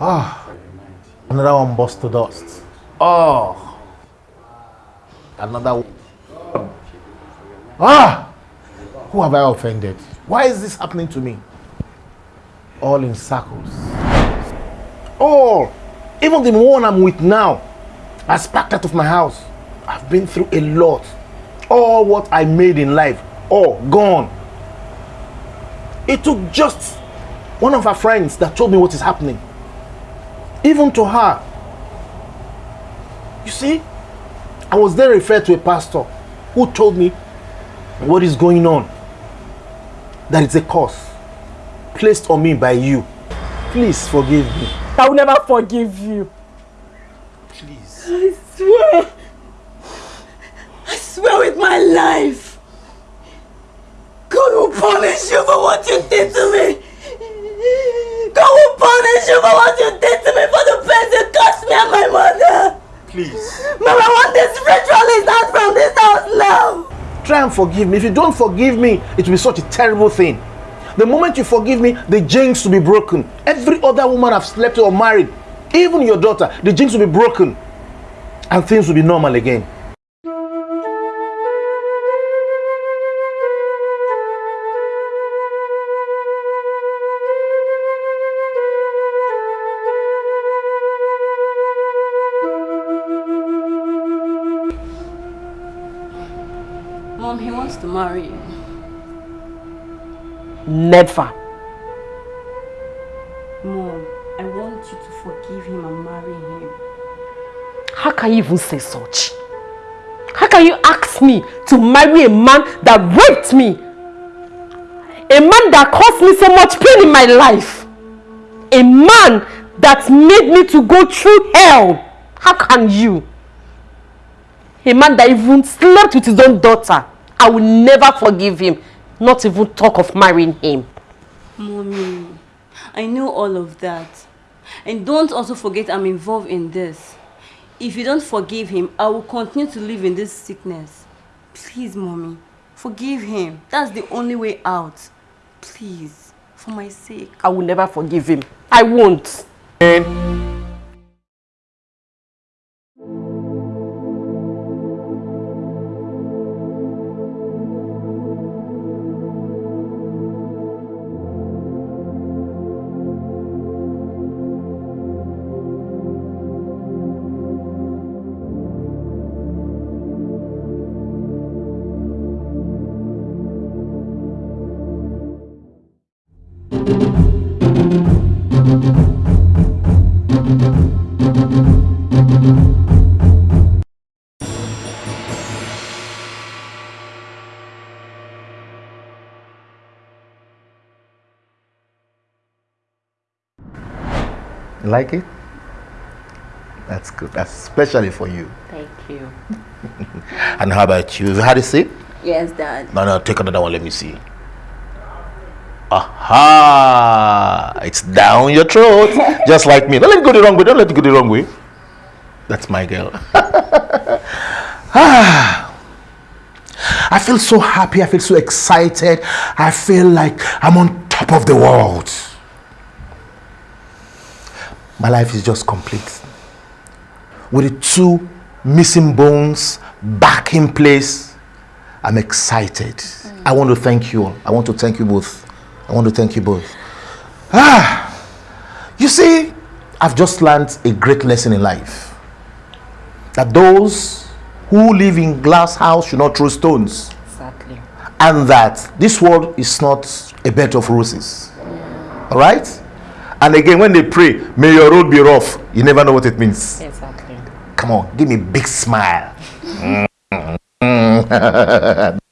Ah, another one bust to dust. Oh, another one. Ah, who have I offended? Why is this happening to me? All in circles. All, even the one I'm with now, has packed out of my house. I've been through a lot. All what I made in life, all gone. It took just one of her friends that told me what is happening. Even to her. You see, I was then referred to a pastor who told me what is going on. That it's a curse placed on me by you. Please forgive me. I will never forgive you. Please. I swear. I swear with my life. God will punish you for what you did to me. God will punish you for what you did to me for the pains you caused me and my mother. Please. Mama, I want this ritualist out from this house now. Try and forgive me. If you don't forgive me, it will be such a terrible thing. The moment you forgive me, the jinx will be broken. Every other woman I've slept or married, even your daughter, the jinx will be broken. And things will be normal again. Marry you. Never. Mom, I want you to forgive him and marry him. How can you even say such? How can you ask me to marry a man that raped me? A man that caused me so much pain in my life? A man that made me to go through hell? How can you? A man that even slept with his own daughter. I will never forgive him. Not even talk of marrying him. Mommy, I know all of that. And don't also forget I'm involved in this. If you don't forgive him, I will continue to live in this sickness. Please, Mommy, forgive him. That's the only way out. Please, for my sake. I will never forgive him. I won't. Eh. Like it? That's good. That's especially for you. Thank you. [laughs] And how about you? Have you had a sip? Yes, Dad. No, no, take another one. Let me see. Aha! It's down your throat, [laughs] just like me. Don't let it go the wrong way. Don't let it go the wrong way. That's my girl. [laughs] ah. I feel so happy. I feel so excited. I feel like I'm on top of the world. My life is just complete. With the two missing bones back in place, I'm excited. Mm. I want to thank you all. I want to thank you both. I want to thank you both. Ah, you see, I've just learned a great lesson in life. That those who live in glass house should not throw stones. Exactly. And that this world is not a bed of roses. Yeah. All right? And again, when they pray, may your road be rough, you never know what it means. Exactly. Come on, give me a big smile. Mm. [laughs]